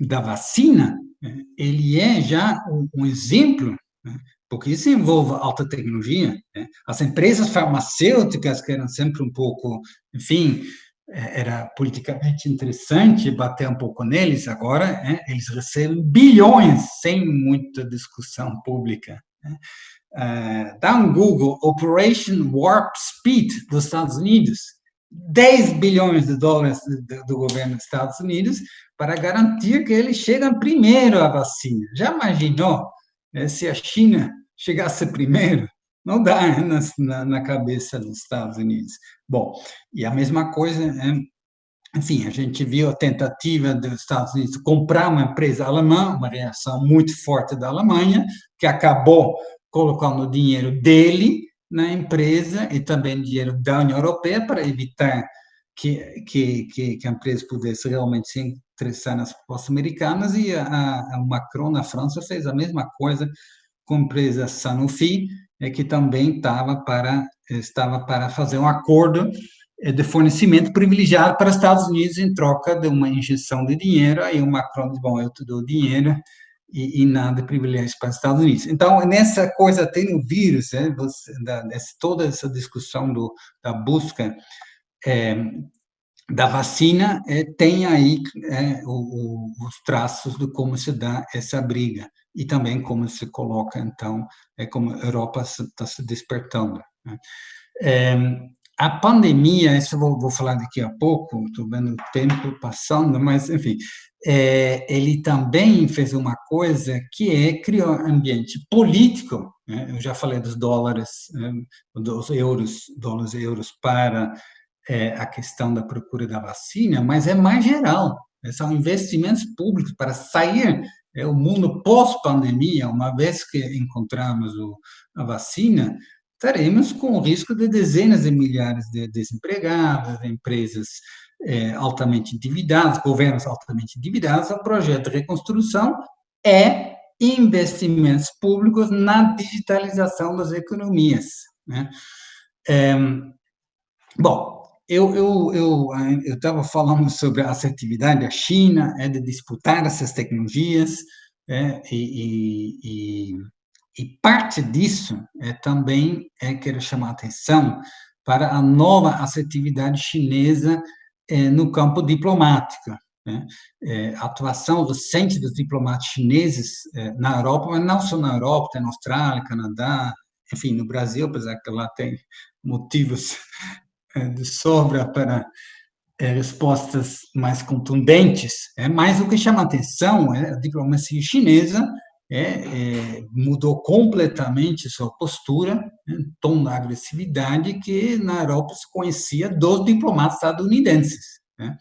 da vacina, é, ele é já um, exemplo né, porque isso envolve alta tecnologia. Né? As empresas farmacêuticas querem sempre um pouco, enfim, é, era politicamente interessante bater um pouco neles, agora é, eles recebem bilhões sem muita discussão pública. Né? Uh, dá um Google, Operation Warp Speed dos Estados Unidos, 10 bilhões de dólares do, do, governo dos Estados Unidos para garantir que eles chegam primeiro à vacina. Já imaginou né, se a China chegasse primeiro? Não dá né, na, na, cabeça dos Estados Unidos. Bom, e a mesma coisa, é, enfim, a gente viu a tentativa dos Estados Unidos comprar uma empresa alemã, uma reação muito forte da Alemanha, que acabou colocando o dinheiro dele na empresa e também dinheiro da União Europeia para evitar que, que, que, que a empresa pudesse realmente se interessar nas propostas americanas e a, a Macron na França fez a mesma coisa com a empresa Sanofi, é que também estava para estava para fazer um acordo eh, de fornecimento privilegiado para os Estados Unidos em troca de uma injeção de dinheiro. Aí o Macron disse, bom, eu te dou dinheiro e, e nada de privilégios para os Estados Unidos. Então, nessa coisa, tem o vírus, né, você, da, dessa, toda essa discussão do, da busca é, da vacina, é, tem aí é, o, o, os traços de como se dá essa briga e também como se coloca, então, é como a Europa está se despertando. Né? É, a pandemia, isso eu vou, vou falar daqui a pouco, estou vendo o tempo passando, mas, enfim, é, ele também fez uma coisa que é criar um ambiente político, né? eu já falei dos dólares, né? dos euros, dólares e euros para é, a questão da procura da vacina, mas é mais geral, né? são investimentos públicos para sair é o mundo pós-pandemia, uma vez que encontramos o, a vacina, estaremos com o risco de dezenas de milhares de desempregados, empresas é, altamente endividadas, governos altamente endividados. O projeto de reconstrução é investimentos públicos na digitalização das economias. Né? É, bom, eu eu eu estava falando <laughs> sobre a assertividade da China, é de disputar essas tecnologias, é, e, e, e parte disso é também é quero chamar atenção para a nova assertividade chinesa é, no campo diplomático. Né? É, a atuação recente dos diplomatas chineses na Europa, mas não só na Europa, tem na Austrália, Canadá, enfim, no Brasil, apesar que lá tem motivos <laughs> de sobra para é, respostas mais contundentes, é mais o que chama atenção é a diplomacia chinesa é, é, mudou completamente sua postura, né, tom da agressividade que na Europa se conhecia dos diplomatas estadunidenses. Né.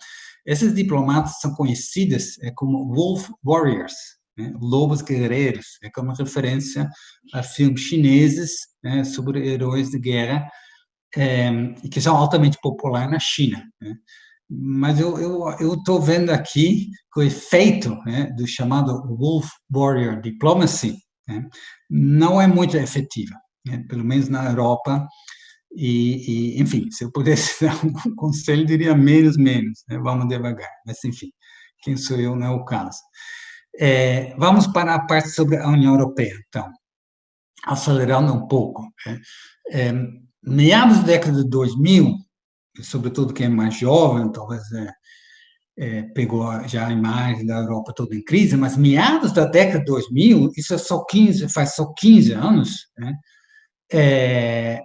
Esses diplomatas são conhecidos é, como Wolf Warriors, né, lobos guerreiros, é como referência a filmes chineses né, sobre heróis de guerra, é, que são altamente populares na China. Né mas eu estou vendo aqui que o efeito né, do chamado Wolf Warrior Diplomacy né, não é muito efetiva, né, pelo menos na Europa. E, e, enfim, se eu pudesse <laughs> dar um conselho, diria menos, menos, né, vamos devagar. Mas, enfim, quem sou eu não é o caso. É, vamos para a parte sobre a União Europeia, então, acelerando um pouco. Né, é, meados da década de 2000, sobretudo quem é mais jovem, talvez é, é, pegou já a imagem da Europa toda em crise, mas meados da década de 2000, isso é só 15, faz só 15 anos, né, é,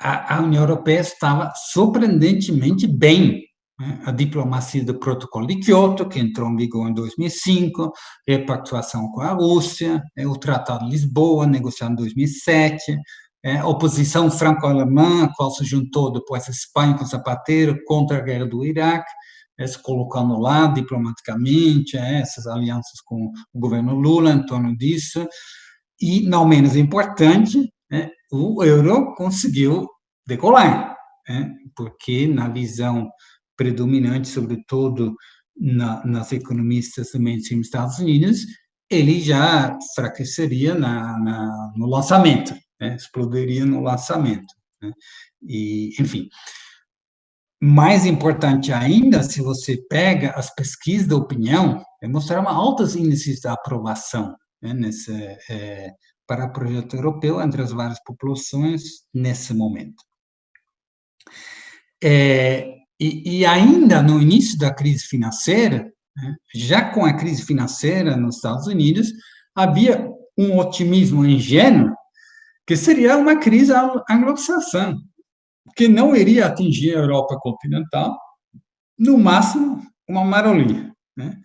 a, a, União Europeia estava surpreendentemente bem. Né, a diplomacia do Protocolo de Kyoto, que entrou em vigor em 2005, repactuação com a Rússia, é, o Tratado de Lisboa, negociado em 2007, é, oposição franco-alemã, qual se juntou depois a Espanha com Zapatero contra a guerra do Iraque, é, se colocando lá diplomaticamente, é, essas alianças com o governo Lula em torno disso, e, não menos importante, é, o euro conseguiu decolar, é, porque na visão predominante, sobretudo na, nas economistas também dos Estados Unidos, ele já enfraqueceria na, na, no lançamento né, explodiria no lançamento. Né? E, enfim, mais importante ainda, se você pega as pesquisas da opinião, é mostrar uma altos índices de aprovação né, nesse, é, para o projeto europeu entre as várias populações nesse momento. É, e, e, ainda no início da crise financeira, né, já com a crise financeira nos Estados Unidos, havia um otimismo ingênuo que seria uma crise anglo-saxã, que não iria atingir a Europa continental, no máximo uma marolinha. Né?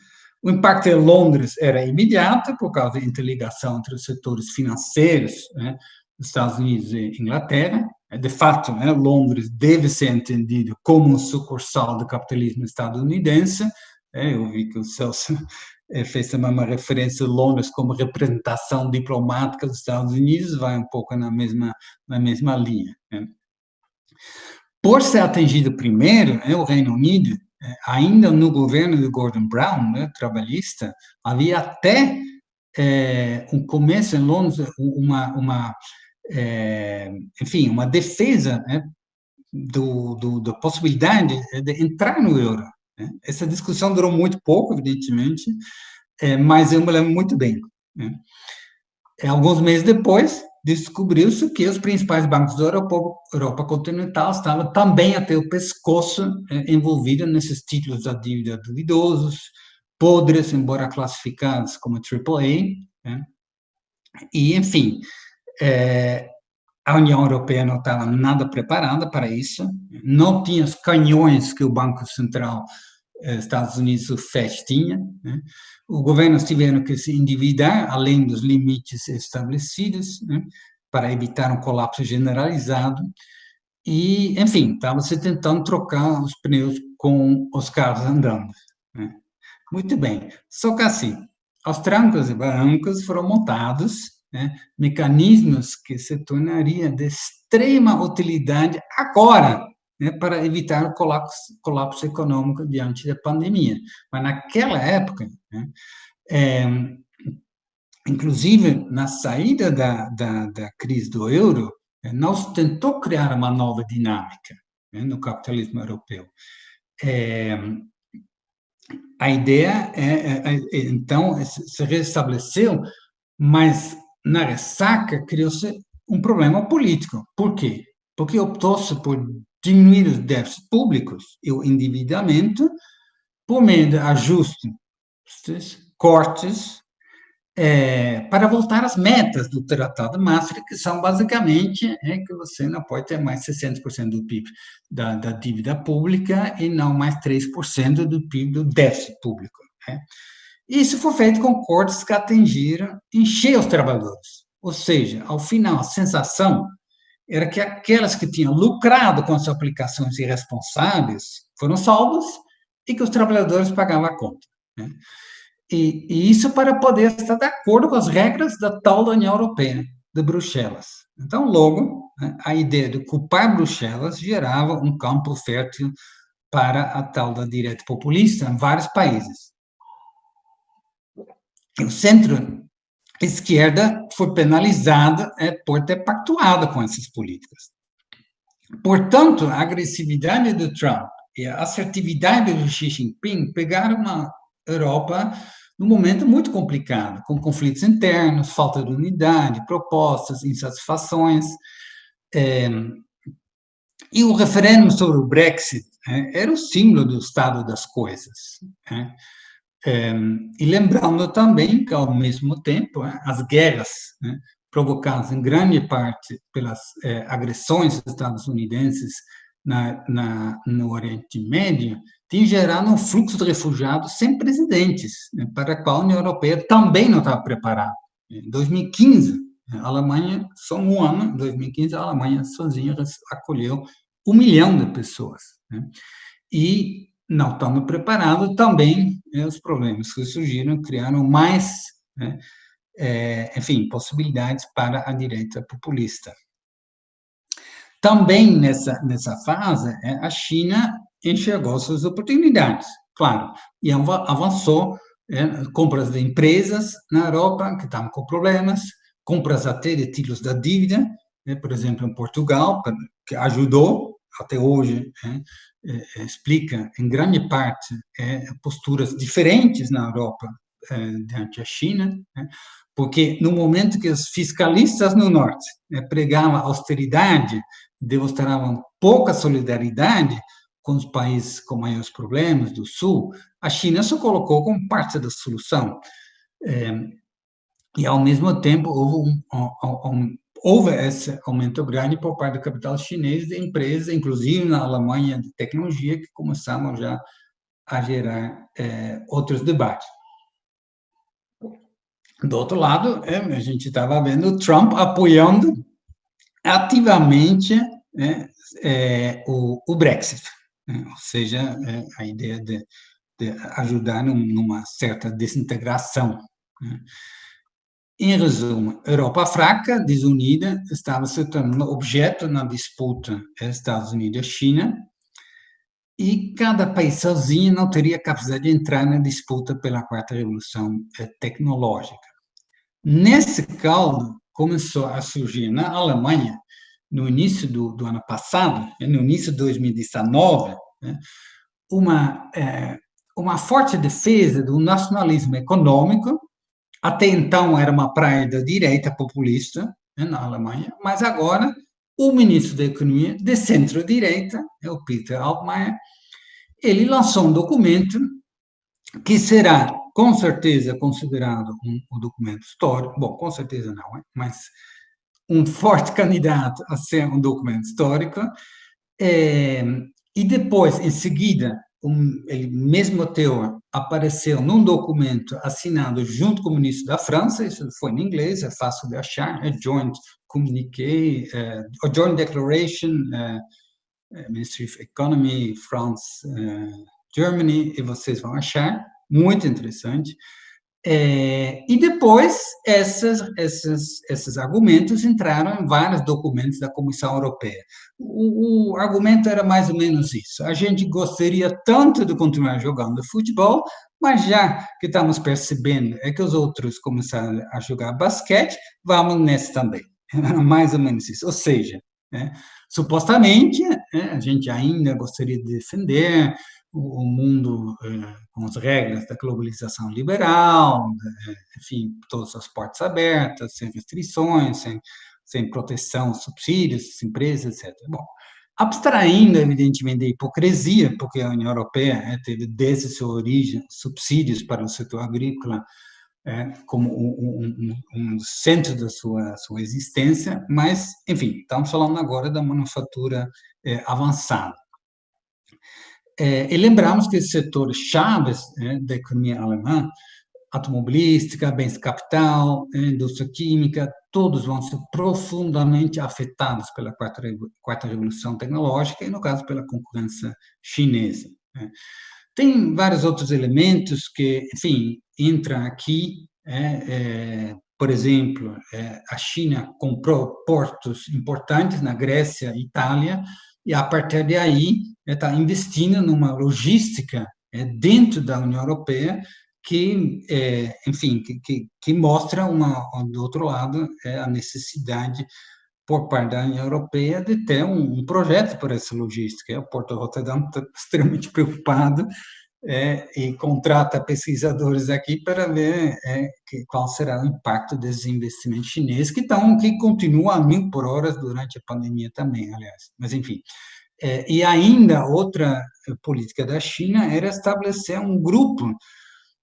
O impacto em Londres era imediato, por causa da interligação entre os setores financeiros né, dos Estados Unidos e Inglaterra. De fato, né, Londres deve ser entendido como um sucursal do capitalismo estadunidense. É, eu vi que o Celso fez também uma referência a Londres como representação diplomática dos Estados Unidos, vai um pouco na mesma, na mesma linha. Né. Por ser atingido primeiro, né, o Reino Unido é, ainda no governo de Gordon Brown, né, trabalhista, havia até é, um começo em Londres, uma, uma é, enfim, uma defesa né, do, do, da possibilidade de entrar no euro. Né? Essa discussão durou muito pouco, evidentemente, é, mas eu me lembro muito bem. Né? É, alguns meses depois, descobriu-se que os principais bancos da Europa, Europa, continental estavam também até o pescoço eh, envolvidos nesses títulos da dívida duvidosos, podres, embora classificados como AAA. Né? E, enfim, eh, a União Europeia não estava nada preparada para isso, não tinha os canhões que o Banco Central eh, Estados Unidos, o FED, tinha. Né? Os governos tiveram que se endividar, além dos limites estabelecidos, né? para evitar um colapso generalizado. E, enfim, estava se tentando trocar os pneus com os carros andando. Né? Muito bem. Só que assim, aos trancos e barrancos foram montados né, mecanismos que se tornariam de extrema utilidade agora, né, para evitar o colapso, colapso, econômico diante da pandemia. Mas naquela época, né, é, inclusive na saída da, da, da crise do euro, é, nós tentou criar uma nova dinâmica né, no capitalismo europeu. É, a ideia é, é, é então, se restabeleceu, mas na ressaca criou-se um problema político. Por quê? Porque optou-se por diminuir os déficits públicos e o endividamento por meio de ajustes, cortes, é, para voltar às metas do Tratado de Maastricht, que são basicamente é, que você não pode ter mais 60% do PIB da, da, dívida pública e não mais 3% do PIB do déficit público. Né? Isso foi feito com cortes que atingiram encher os trabalhadores. Ou seja, ao final, a sensação era que aquelas que tinham lucrado com as aplicações irresponsáveis foram salvas e que os trabalhadores pagavam a conta. Né? E, e, isso para poder estar de acordo com as regras da tal da União Europeia, de Bruxelas. Então, logo, né, a ideia de culpar Bruxelas gerava um campo fértil para a tal da direita populista em vários países. O centro esquerda foi penalizada é, por ter pactuado com essas políticas. Portanto, a agressividade do Trump e a assertividade do Xi Jinping pegaram uma Europa num momento muito complicado, com conflitos internos, falta de unidade, propostas, insatisfações. É, e o referendo sobre o Brexit é, era o símbolo do estado das coisas. É. É, e lembrando também que, ao mesmo tempo, é, as guerras né, provocadas em grande parte pelas é, agressões estadunidenses na, na, no Oriente Médio, tem gerado um fluxo de refugiados sem precedentes, né, para o qual a União Europeia também não estava preparada. Em 2015, a Alemanha, só um ano, em 2015, a Alemanha sozinha acolheu um milhão de pessoas. Né? E não estamos preparados, também né, os problemas que surgiram criaram mais, né, é, enfim, possibilidades para a direita populista. Também nessa, nessa fase, é, a China enxergou suas oportunidades, claro, e avançou é, compras de empresas na Europa que estavam com problemas, compras até de títulos da dívida, né, por exemplo, em Portugal, que ajudou até hoje, é, é, explica em grande parte é, posturas diferentes na Europa é, diante da China, né, porque no momento que os fiscalistas no norte né, pregavam austeridade, demonstravam pouca solidariedade, com os países com maiores problemas do Sul, a China se colocou como parte da solução. É, e, ao mesmo tempo, houve, um, um, um, houve esse aumento grande por parte do capital chinês de empresas, inclusive na Alemanha, de tecnologia, que começaram já a gerar é, outros debates. Do outro lado, é, a gente estava vendo Trump apoiando ativamente né, é, o, o, Brexit, né, ou seja, é, a ideia de, de ajudar num, numa certa desintegração. Né. Em resumo, Europa fraca, desunida, estava se tornando objeto na disputa Estados Unidos-China, e cada país sozinho não teria capacidade de entrar na disputa pela quarta revolução eh, tecnológica. Nesse caldo, começou a surgir na Alemanha, no início do, do ano passado, né, no início de 2019, né, uma, uma forte defesa do nacionalismo econômico até então era uma praia da direita populista né, na Alemanha, mas agora o ministro da Economia de centro-direita, é o Peter Altmaier, ele lançou um documento que será, com certeza, considerado um, um documento histórico, bom, com certeza não, mas um forte <laughs> candidato a ser um documento histórico, é, e depois, em seguida, ele mesmo teor apareceu num documento assinado junto com o ministro da França, isso foi em inglês, é fácil de achar, é Joint Communiqué, é, Joint Declaration, é, é, Ministry of Economy, France, é, Germany, e vocês vão achar, muito interessante. É, e depois, essas, essas, esses argumentos entraram em vários documentos da Comissão Europeia. O, o, argumento era mais ou menos isso: a gente gostaria tanto de continuar jogando futebol, mas já que estamos percebendo é que os outros começaram a jogar basquete, vamos nesse também. Era mais ou menos isso. Ou seja, né, supostamente, né, a gente ainda gostaria de defender o mundo eh, com as regras da globalização liberal, enfim, todas as portas abertas, sem restrições, sem, sem proteção, subsídios, empresas, etc. Bom, abstraindo, evidentemente, da hipocrisia, porque a União Europeia é, teve desde sua origem subsídios para o setor agrícola é, como um, um, um, centro da sua, sua existência, mas, enfim, estamos falando agora da manufatura é, avançada. É, e lembramos que os setores chaves né, da economia alemã, automobilística, bens de capital, indústria química, todos vão ser profundamente afetados pela quarta, quarta revolução tecnológica e, no caso, pela concorrência chinesa. Né. Tem vários outros elementos que, enfim, entram aqui, é, é, por exemplo, é, a China comprou portos importantes na Grécia e Itália, e a partir de aí está investindo numa logística é, dentro da União Europeia que, é, enfim, que, que, que, mostra, uma, do outro lado, é, a necessidade por parte da União Europeia de ter um, um projeto para essa logística. O Porto de Rotterdam está <laughs> extremamente preocupado é, e contrata pesquisadores aqui para ver é, que, qual será o impacto desses investimentos chineses, que, estão, que continuam a mil por hora durante a pandemia também, aliás. Mas, enfim. É, e ainda outra política da China era estabelecer um grupo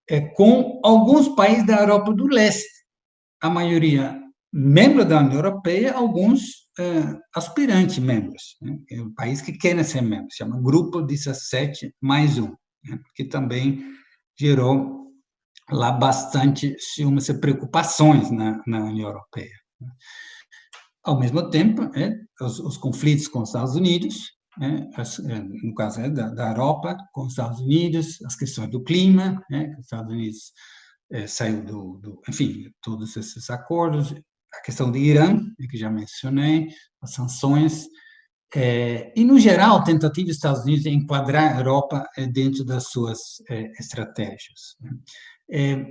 é, com alguns países da Europa do Leste, a maioria membro da União Europeia, alguns é, aspirantes membros, né? é um país que querem ser membros, chama Grupo 17 mais um né, que também gerou lá bastante ciúmes e preocupações na, na União Europeia. Né. Ao mesmo tempo, é, os, os, conflitos com os Estados Unidos, é, as, é, no caso é, da, da, Europa, com os Estados Unidos, as questões do clima, é, os Estados Unidos é, saiu do, do, enfim, todos esses acordos, a questão do Irã, que já mencionei, as sanções, é, e, no geral, a tentativa dos Estados Unidos de enquadrar a Europa é, dentro das suas é, estratégias. Né?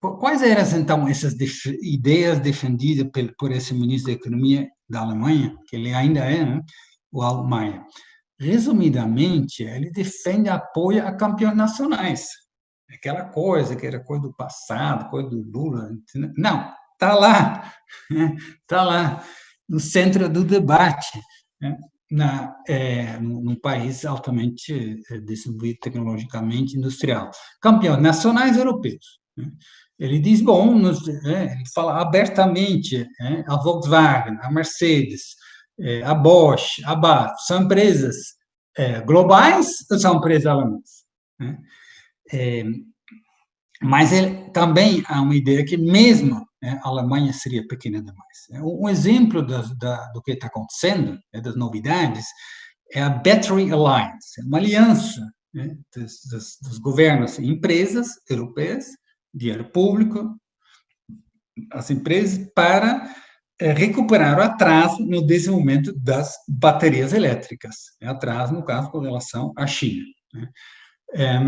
Quais eram, então, essas def ideias defendidas por, por, esse ministro da Economia da Alemanha, que ele ainda é, né? O Altmaier? Resumidamente, ele defende apoio a campeões nacionais. Aquela coisa que era coisa do passado, coisa do Lula. Não, está lá, está lá, no centro do debate. Né? na, é, num país altamente é, desenvolvido tecnologicamente industrial. Campeões nacionais europeus. Né? Ele diz, bom, nos, é, ele fala abertamente, é, a Volkswagen, a Mercedes, é, a Bosch, a BAT, são empresas é, globais ou são empresas alemãs? Né? É, mas ele, também há uma ideia que mesmo né, a Alemanha seria pequena demais. Um exemplo da, do que está acontecendo, né, das novidades, é a Battery Alliance, uma aliança né, dos, dos, dos, governos e empresas europeias, dinheiro público, as empresas, para é, recuperar o atraso no desenvolvimento das baterias elétricas, né, atraso, no caso, com relação à China. Né. É,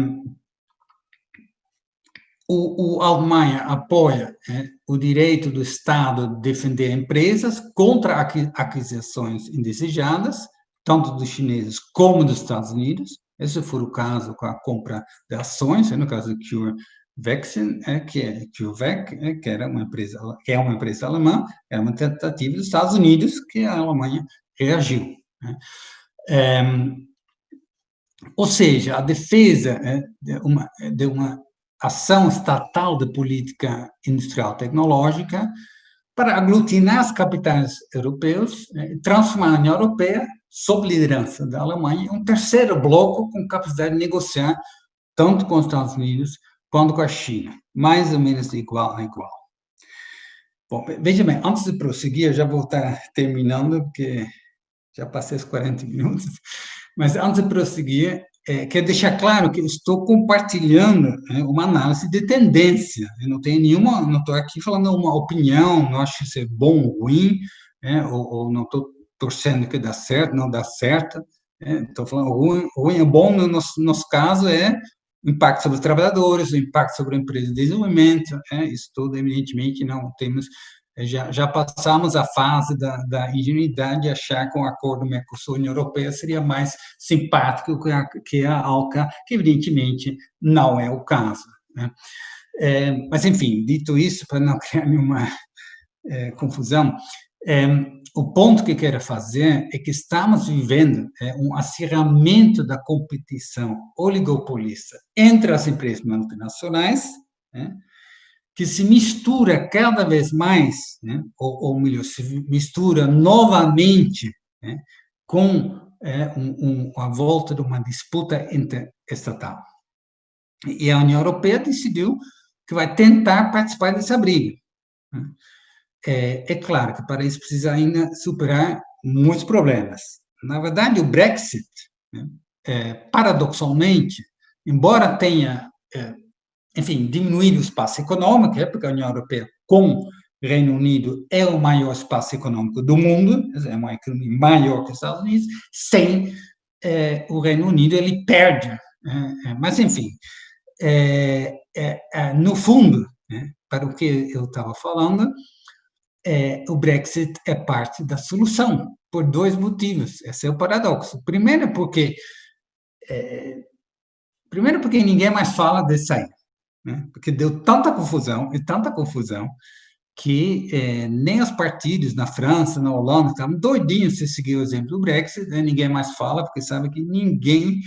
o, o Alemanha apoia é, o direito do Estado de defender empresas contra aquisições indesejadas, tanto dos chineses como dos Estados Unidos. Esse foi o caso com a compra de ações, no caso do CureVac, é, que é CureVac, é, que era uma empresa, que é uma empresa alemã, era uma tentativa dos Estados Unidos que a Alemanha reagiu. Né? É, ou seja, a defesa é, de, uma, de uma ação estatal de política industrial tecnológica para aglutinar as capitais europeus né, transformar a União Europeia, sob liderança da Alemanha, em um terceiro bloco com capacidade de negociar tanto com os Estados Unidos quanto com a China, mais ou menos igual a igual. Bom, veja bem, antes de prosseguir, eu já vou estar terminando, porque já passei os 40 minutos, mas antes de prosseguir, é, quero deixar claro que estou compartilhando né, uma análise de tendência. Eu não tenho nenhuma, não estou aqui falando uma opinião, não acho isso é bom ou ruim, né, ou, ou, não estou torcendo que dá certo, não dá certo. Né, estou falando ruim, ruim é bom no nosso, nosso caso é impacto sobre os trabalhadores, o impacto sobre a empresa de desenvolvimento, é, isso tudo, evidentemente, não temos já, já passamos a fase da, da ingenuidade de achar que um acordo Mercosul-União Europeia seria mais simpático que a, que a ALCA, que evidentemente não é o caso. Né? É, mas, enfim, dito isso, para não <laughs> criar nenhuma é, confusão, é, o ponto que eu quero fazer é que estamos vivendo é, um acirramento da competição oligopolista entre as empresas multinacionais, né, que se mistura cada vez mais, né, ou, ou, melhor, se mistura novamente né, com é, um, um, a volta de uma disputa interestatal. E a União Europeia decidiu que vai tentar participar dessa briga. Né. É, é claro que para isso precisa ainda superar muitos problemas. Na verdade, o Brexit, né, é, paradoxalmente, embora tenha é, enfim, diminuir o espaço econômico, é porque a União Europeia, com Reino Unido, é o maior espaço econômico do mundo, é uma economia maior que os Estados Unidos, sem é, o Reino Unido, ele perde. É, é mas, enfim, é, é, é, no fundo, né, para o que eu estava falando, o Brexit é parte da solução, por dois motivos. Esse é o paradoxo. Primeiro, porque primeiro porque ninguém mais fala de sair né? porque deu tanta confusão e tanta confusão que é, nem os partidos na França, na Holanda, estavam doidinhos se seguir o exemplo do Brexit, né? ninguém mais fala, porque sabe que ninguém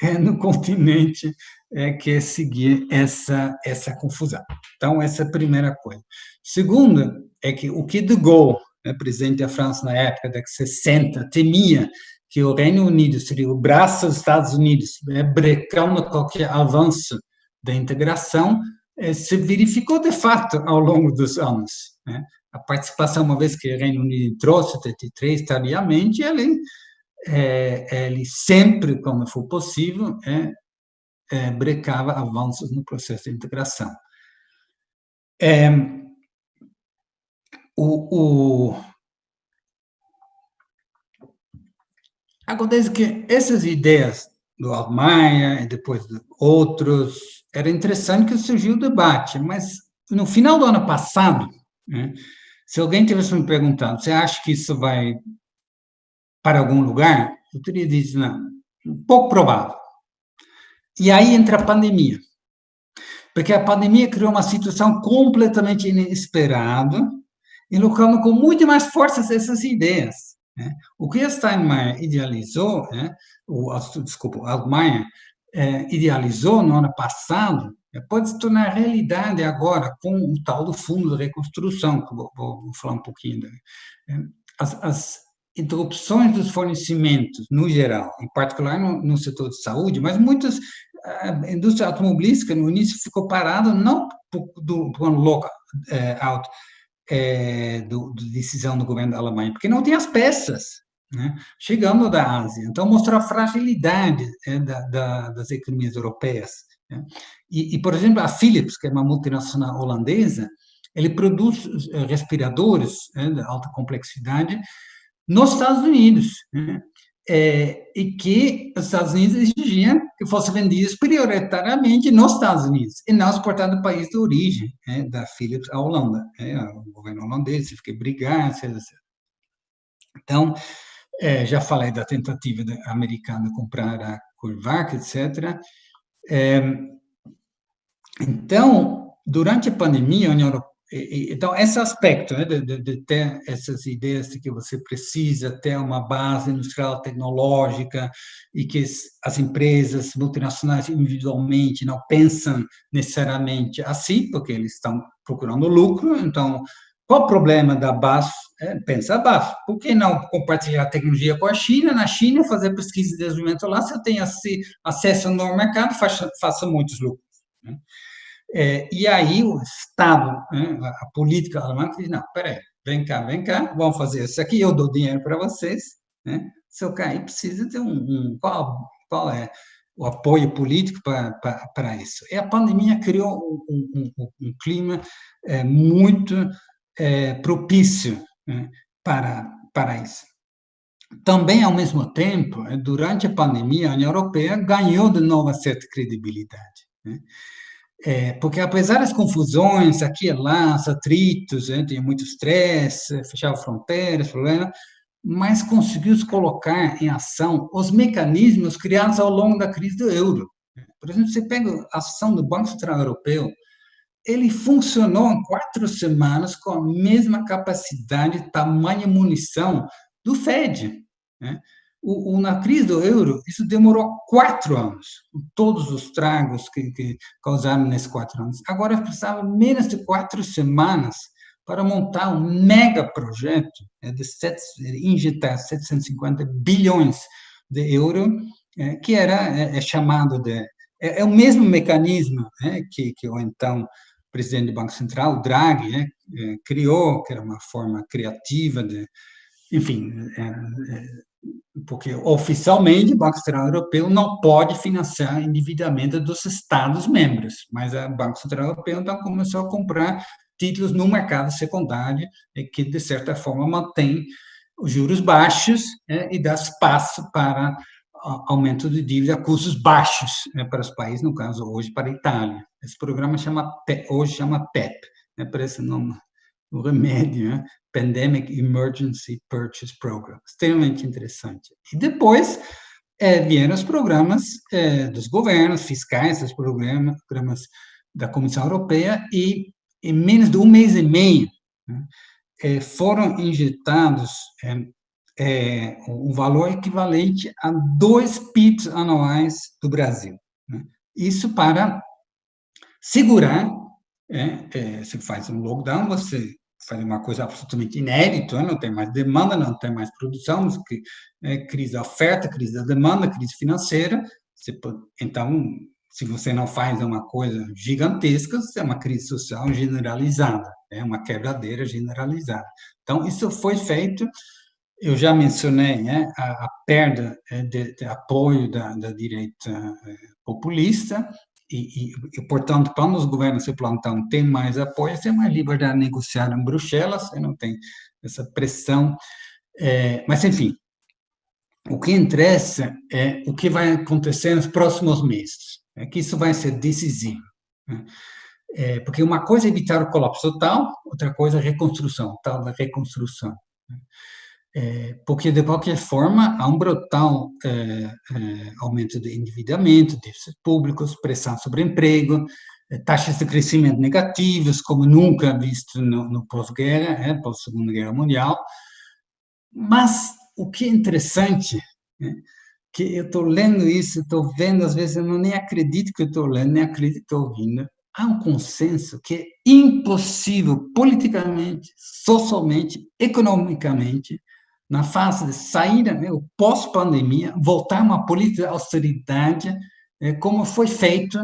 é, no <laughs> continente é, quer seguir essa, essa confusão. Então, essa é a primeira coisa. Segunda, é que o que de Gaulle, né, presidente da França na época da 60, temia que o Reino Unido seria o braço dos Estados Unidos, né, brecando qualquer avanço da integração eh, se verificou de fato ao longo dos anos. Né? A participação, uma vez que o Reino Unido entrou, 73, tardiamente, ele, é, ele sempre, quando for possível, é, é, brecava avanços no processo de integração. É, o, o, acontece que essas ideias do Almaia e depois de outros era interessante que surgiu o debate, mas no final do ano passado, né, se alguém tivesse me perguntado, você acha que isso vai para algum lugar? Eu teria dito, não, pouco provável. E aí entra a pandemia. Porque a pandemia criou uma situação completamente inesperada, e colocando com muito mais força essas ideias. Né? O que Steinmeier idealizou, né? o, desculpa, Altmaier é, idealizou no ano passado, é, pode se tornar realidade agora com o tal do Fundo de Reconstrução, que vou, vou, vou falar um pouquinho. Dele. É, as, as, interrupções dos fornecimentos, no geral, em particular no, no setor de saúde, mas muitas, a indústria automobilística, no início, ficou parada não por, do, por um local é, do, do, decisão do governo da Alemanha, porque não tem as peças, né, chegando da Ásia. Então, mostrou a fragilidade é, da, da, das economias europeias. Né. E, e, por exemplo, a Philips, que é uma multinacional holandesa, ele produz é, respiradores é, de alta complexidade nos Estados Unidos, né, é, e que os Estados Unidos exigiam que fossem vendidos prioritariamente nos Estados Unidos e não exportados do país de origem, né, da Philips à Holanda. Né, o governo holandês teve que brigar, etc. etc. Então, é, já falei da tentativa americana de comprar a Curvac, etc. É, então, durante a pandemia, a União Europeia então, esse aspecto né, de, de, ter essas ideias de que você precisa ter uma base industrial tecnológica e que as empresas multinacionais individualmente não pensam necessariamente assim, porque eles estão procurando lucro, então, qual o problema da BASF? É, pensa a BASF, por que não compartilhar tecnologia com a China? Na China, fazer pesquisa e desenvolvimento lá, se eu tenho acesso no mercado, faça, faça muitos lucros. Né? É, e aí o Estado, né, a política alemã, diz, não, peraí, vem cá, vem cá, vamos fazer isso aqui, eu dou dinheiro para vocês, né? Se eu cair, precisa ter um, um qual, qual é o apoio político para isso. E a pandemia criou um, um, um clima é, muito é, propício né, para, para isso. Também, ao mesmo tempo, durante a pandemia, a União Europeia ganhou de novo certa credibilidade. Né? É, porque apesar das confusões aqui e lá, os atritos, né, muito estresse, fechava fronteiras, problema, mas conseguiu se colocar em ação os mecanismos criados ao longo da crise do euro. Por exemplo, você pega a ação do Banco Central Europeu, ele funcionou em quatro semanas com a mesma capacidade, tamanho e munição do Fed. Né? O, o, na crise do euro, isso demorou quatro anos, todos os tragos que, que causaram nesses quatro anos. Agora precisava menos de quatro semanas para montar um mega projeto é, de sete, injetar 750 bilhões de euro, é, que era é, é chamado de é, é, o mesmo mecanismo né, que, que o então presidente do Banco Central, Draghi, é, criou, que era uma forma criativa de, enfim, porque oficialmente o Banco Central Europeu não pode financiar endividamento dos Estados-membros, mas o Banco Central Europeu então começou a comprar títulos no mercado secundário, que de certa forma mantém os juros baixos né, e dá espaço para aumento de dívida a custos baixos né, para os países, no caso hoje para a Itália. Esse programa chama hoje chama PEP, né, parece nome o remédio, né? Pandemic Emergency Purchase Program, extremamente interessante. E depois é, vieram os programas é, dos governos fiscais, os programas, programas da Comissão Europeia, e em menos de um mês e meio né, é, foram injetados é, é, um valor equivalente a dois PIBs anuais do Brasil. Né? Isso para segurar, é, se faz um lockdown, você fazer uma coisa absolutamente inédita, né? não tem mais demanda, não tem mais produção, é, crise da oferta, crise da demanda, crise financeira. Pode, então, se você não faz uma coisa gigantesca, é uma crise social generalizada, é uma quebradeira generalizada. Então, isso foi feito, eu já mencionei né, a, a perda é, de, de apoio da, da direita é, populista, e, e, portanto, para os governos se plantar tem mais apoio, tem mais liberdade de negociar em Bruxelas, não tem essa pressão. É, mas, enfim, o que interessa é o que vai acontecer nos próximos meses, é que isso vai ser decisivo. Né? É, porque uma coisa é evitar o colapso total, outra coisa é a reconstrução, tal da reconstrução. Né? É, porque, de qualquer forma, há um brutal é, é, aumento de endividamento, déficits públicos, pressão sobre emprego, é, taxas de crescimento negativas, como nunca visto no, no pós-guerra, é, pós-segunda guerra mundial, mas o que é interessante, né, que eu estou lendo isso, estou vendo, às vezes eu não nem acredito que eu estou lendo, nem acredito que estou ouvindo, há um consenso que é impossível politicamente, socialmente, economicamente, na fase de saída, né, pós-pandemia, voltar uma política de austeridade, é, como foi feito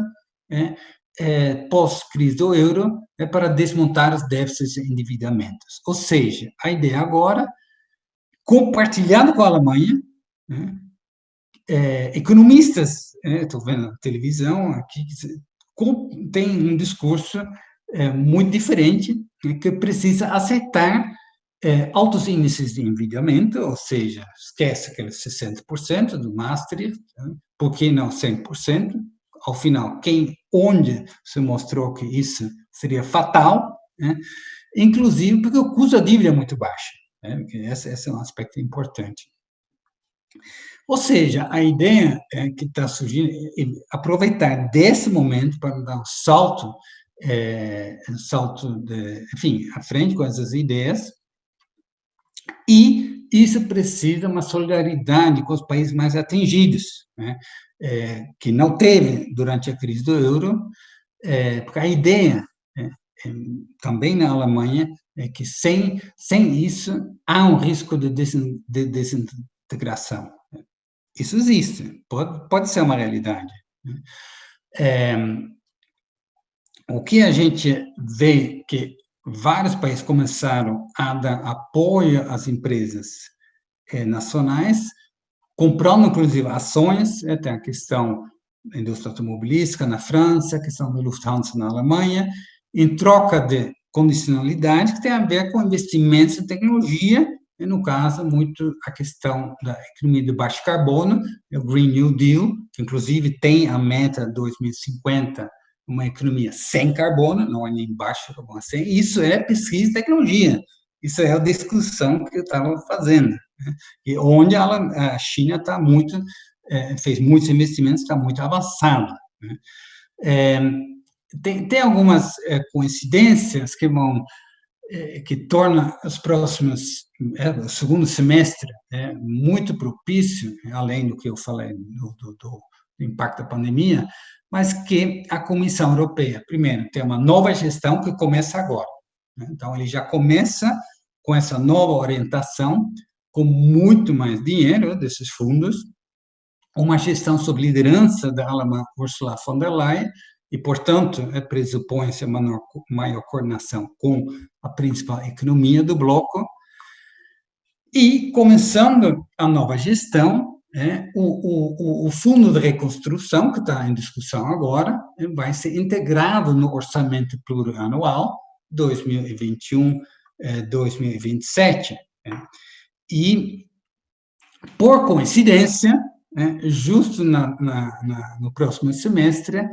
é, é, pós-crise do euro, é para desmontar os déficits e endividamentos. Ou seja, a ideia agora, compartilhando com a Alemanha, né, é, economistas, estou vendo na televisão aqui, tem um discurso é, muito diferente, que precisa aceitar é, altos índices de endividamento, ou seja, esquece aqueles 60% do Maastricht, né? por que não 100%? Ao final, quem, onde se mostrou que isso seria fatal, né? inclusive porque o custo da dívida é muito baixo, né? esse, esse é um aspecto importante. Ou seja, a ideia é que está surgindo é aproveitar desse momento para dar um salto, é, um salto, de, enfim, à frente com essas ideias, e isso precisa uma solidariedade com os países mais atingidos, né? é, que não teve durante a crise do euro, é, porque a ideia, é, é também na Alemanha, é que sem, sem isso há um risco de, de desintegração. Isso existe, pode, pode ser uma realidade. Né? É, o que a gente vê que vários países começaram a dar apoio às empresas é, nacionais, comprando, inclusive, ações, é, tem a questão da indústria automobilística na França, a questão da Lufthansa na Alemanha, em troca de condicionalidade que tem a ver com investimentos em tecnologia e, no caso, muito a questão da economia de baixo carbono, o Green New Deal, que, inclusive, tem a meta 2050 uma economia sem carbono, não é nem baixo carbono, sem, isso é pesquisa e tecnologia, isso é a discussão que eu estava fazendo, né? e onde ela, a China está muito, é, fez muitos investimentos, está muito avançada. Né? É, tem, tem algumas é, coincidências que vão é, que torna os próximos é, o segundo semestre é, muito propício, além do que eu falei do, do, do impacto da pandemia, mas que a Comissão Europeia, primeiro, tem uma nova gestão que começa agora. Né? Então, ele já começa com essa nova orientação, com muito mais dinheiro desses fundos, uma gestão sob liderança da alemã Ursula von der Leyen, e, portanto, é, pressupõe-se maior, maior coordenação com a principal economia do bloco, e começando a nova gestão, é, o, o, o, fundo de reconstrução, que está em discussão agora, é, vai ser integrado no orçamento plurianual 2021-2027. É, e, por coincidência, é, justo na, na, na, no próximo semestre,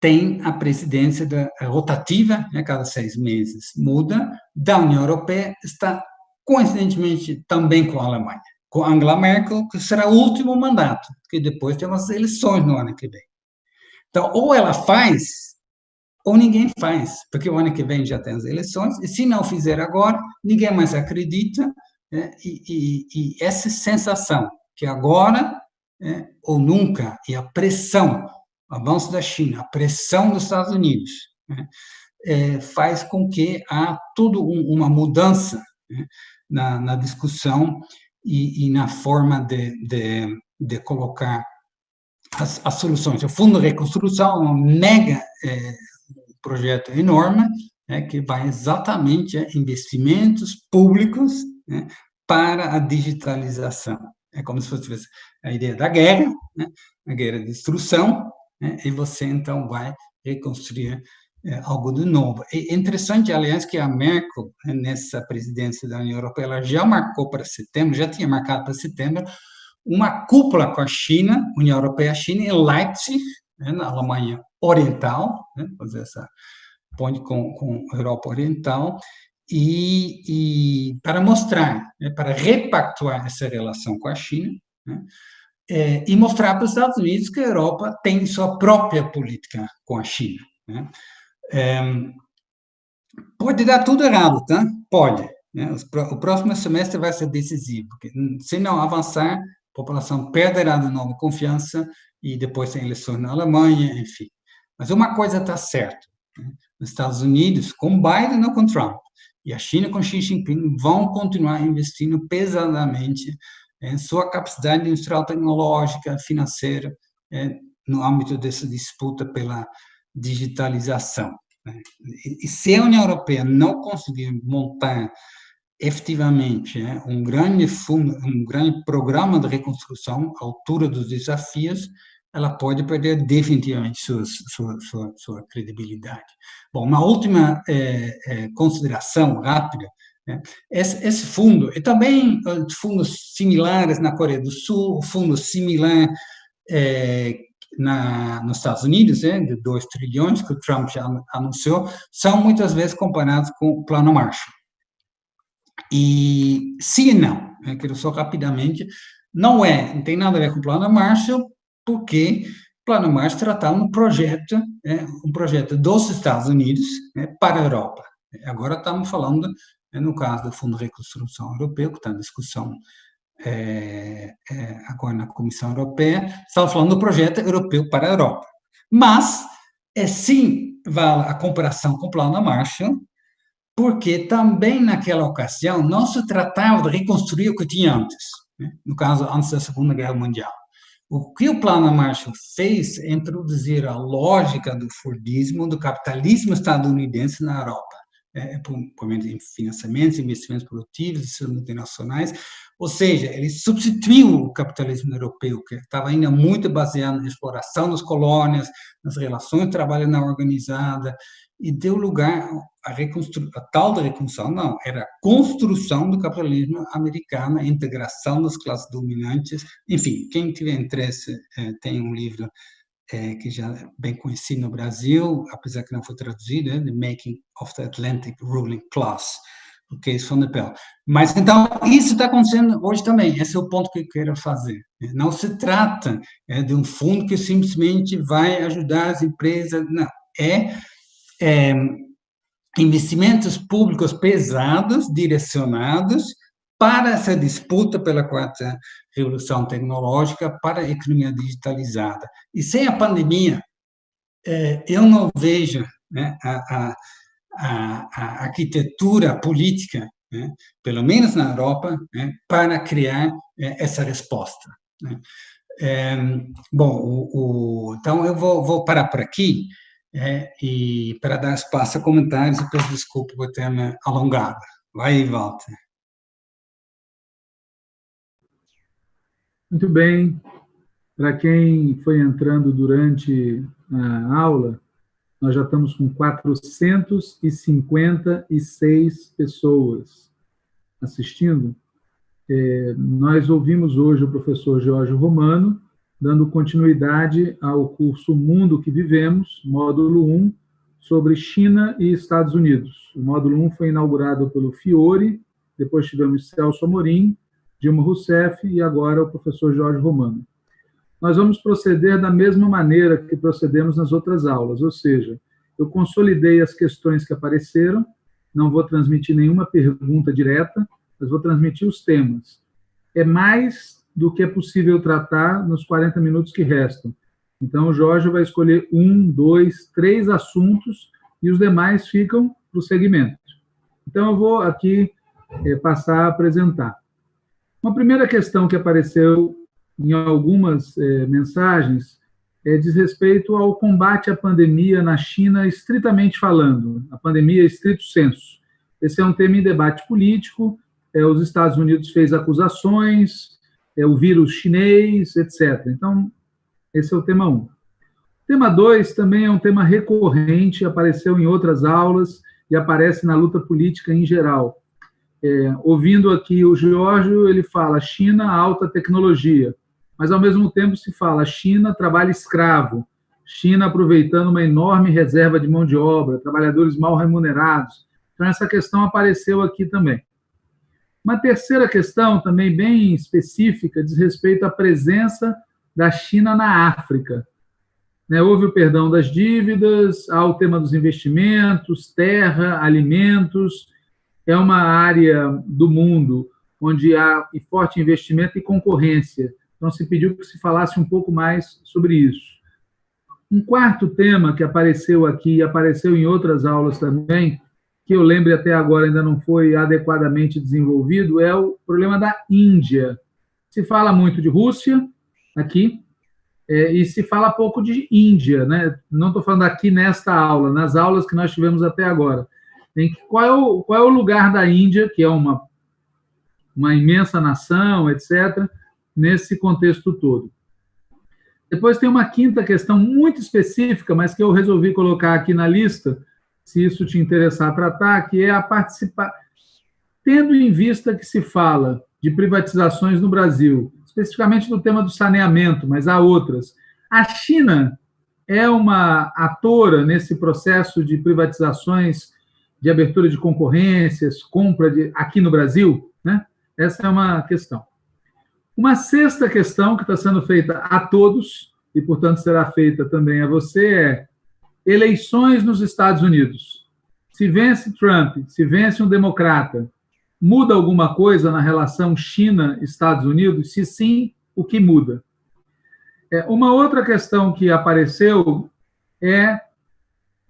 tem a presidência da, rotativa, né, cada seis meses muda, da União Europeia, está coincidentemente também com a Alemanha com Angela Merkel, que será o último mandato, porque depois tem umas eleições no ano que vem. Então, ou ela faz, ou ninguém faz, porque o ano que vem já tem as eleições, e se não fizer agora, ninguém mais acredita, né? e, e, e, essa sensação que agora né, ou nunca, e a pressão, o avanço da China, a pressão dos Estados Unidos, né, é, faz com que há toda um, uma mudança né, na, na discussão e, e na forma de, de, de colocar as, as, soluções. O Fundo de Reconstrução é um mega é, projeto enorme, né, que vai exatamente a investimentos públicos né, para a digitalização. É como se fosse a ideia da guerra, né, a guerra de destruição, né, e você então vai reconstruir algo de novo. É interessante, aliás, que a Merkel, nessa presidência da União Europeia, ela já marcou para setembro, já tinha marcado para setembro, uma cúpula com a China, União Europeia-China, em Leipzig, né, na Alemanha Oriental, né, fazer essa ponte com, com a Europa Oriental, e, e para mostrar, né, para repactuar essa relação com a China, né, é, e mostrar para os Estados Unidos que a Europa tem sua própria política com a China. Né? É, pode dar tudo errado, tá? Pode. Né? O próximo semestre vai ser decisivo, porque se não avançar, a população perderá de novo confiança e depois tem eleições na Alemanha, enfim. Mas uma coisa está certa, né? os Estados Unidos, com Biden ou com Trump, e a China com Xi Jinping vão continuar investindo pesadamente em sua capacidade industrial, tecnológica, financeira, no âmbito dessa disputa pela digitalização. Né? E se a União Europeia não conseguir montar efetivamente né, um grande fundo, um grande programa de reconstrução à altura dos desafios, ela pode perder definitivamente sua, sua, sua, sua credibilidade. Bom, uma última é, é, consideração rápida, né? esse, esse, fundo, e também uh, fundos similares na Coreia do Sul, fundo similar é, na, nos Estados Unidos, né, de 2 trilhões, que o Trump já anunciou, são muitas vezes comparados com o Plano Marshall. E sim e não, né, quero só rapidamente, não é, não tem nada a ver com o Plano Marshall, porque o Plano Marshall tratava um projeto, né, um projeto dos Estados Unidos né, para a Europa. Agora estamos falando, né, no caso do Fundo de Reconstrução Europeu, que está em discussão é, é, agora na Comissão Europeia, estava falando do projeto europeu para a Europa. Mas, é sim, vale a comparação com o Plano Marshall, porque também naquela ocasião não se tratava de reconstruir o que tinha antes, né? no caso, antes da Segunda Guerra Mundial. O que o Plano Marshall fez é introduzir a lógica do Fordismo, do capitalismo estadunidense na Europa é, por meio de financiamentos, investimentos produtivos, multinacionais, ou seja, ele substituiu o capitalismo europeu, que estava ainda muito baseado na exploração das colônias, nas relações de trabalho não organizada, e deu lugar à a tal da reconstrução, não, era a construção do capitalismo americano, a integração das classes dominantes, enfim, quem tiver interesse, é, tem um livro é, que já é bem conhecido no Brasil, apesar que não foi traduzido, é The Making of the Atlantic Ruling Class, o Case von Pell. Mas, então, isso está acontecendo hoje também, esse é o ponto que eu quero fazer. Não se trata é, de um fundo que simplesmente vai ajudar as empresas, não, é, é investimentos públicos pesados, direcionados, para essa disputa pela quarta revolução tecnológica, para a economia digitalizada. E sem a pandemia, é, eu não vejo né, a, a, a, arquitetura política, né, pelo menos na Europa, né, para criar é, essa resposta. É, bom, o, o, então eu vou, vou, parar por aqui é, e para dar espaço a comentários, eu peço desculpa por ter me alongado. Vai, Walter. Muito bem. Para quem foi entrando durante a aula, nós já estamos com 456 pessoas assistindo. É, nós ouvimos hoje o professor Jorge Romano, dando continuidade ao curso Mundo que Vivemos, módulo 1, sobre China e Estados Unidos. O módulo 1 foi inaugurado pelo Fiore, depois tivemos Celso Amorim, Dilma Rousseff e agora o professor Jorge Romano. Nós vamos proceder da mesma maneira que procedemos nas outras aulas, ou seja, eu consolidei as questões que apareceram, não vou transmitir nenhuma pergunta direta, mas vou transmitir os temas. É mais do que é possível tratar nos 40 minutos que restam. Então, o Jorge vai escolher um, dois, três assuntos e os demais ficam para o segmento. Então, eu vou aqui é, passar a apresentar. Uma primeira questão que apareceu em algumas é, mensagens é, diz respeito ao combate à pandemia na China, estritamente falando, a pandemia estrito senso. Esse é um tema em debate político, é, os Estados Unidos fez acusações, é, o vírus chinês, etc. Então, esse é o tema 1. Um. Tema 2 também é um tema recorrente, apareceu em outras aulas e aparece na luta política em geral é, ouvindo aqui o Giorgio, ele fala China, alta tecnologia, mas ao mesmo tempo se fala China, trabalho escravo, China aproveitando uma enorme reserva de mão de obra, trabalhadores mal remunerados. Então, essa questão apareceu aqui também. Uma terceira questão, também bem específica, diz respeito à presença da China na África. Né, houve o perdão das dívidas, há o tema dos investimentos, terra, alimentos, é uma área do mundo onde há forte investimento e concorrência. Então, se pediu que se falasse um pouco mais sobre isso. Um quarto tema que apareceu aqui e apareceu em outras aulas também, que eu lembro até agora ainda não foi adequadamente desenvolvido, é o problema da Índia. Se fala muito de Rússia aqui, é, e se fala pouco de Índia, né? Não estou falando aqui nesta aula, nas aulas que nós tivemos até agora. Em qual, é o, qual é o lugar da Índia, que é uma, uma imensa nação, etc., nesse contexto todo. Depois tem uma quinta questão muito específica, mas que eu resolvi colocar aqui na lista, se isso te interessar tratar, que é a participar. Tendo em vista que se fala de privatizações no Brasil, especificamente no tema do saneamento, mas há outras. A China é uma atora nesse processo de privatizações, de abertura de concorrências, compra de, aqui no Brasil? Né? Essa é uma questão. Uma sexta questão que está sendo feita a todos, e, portanto, será feita também a você, é eleições nos Estados Unidos. Se vence Trump, se vence um democrata, Muda alguma coisa na relação China-Estados Unidos? Se sim, o que muda? É, uma outra questão que apareceu é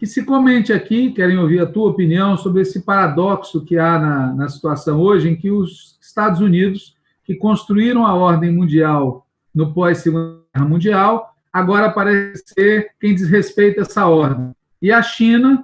que se comente aqui, querem ouvir a tua opinião sobre esse paradoxo que há na, na situação hoje, em que os Estados Unidos, que construíram a ordem mundial no pós-Segunda Guerra Mundial, agora parece ser quem desrespeita essa ordem. E a China,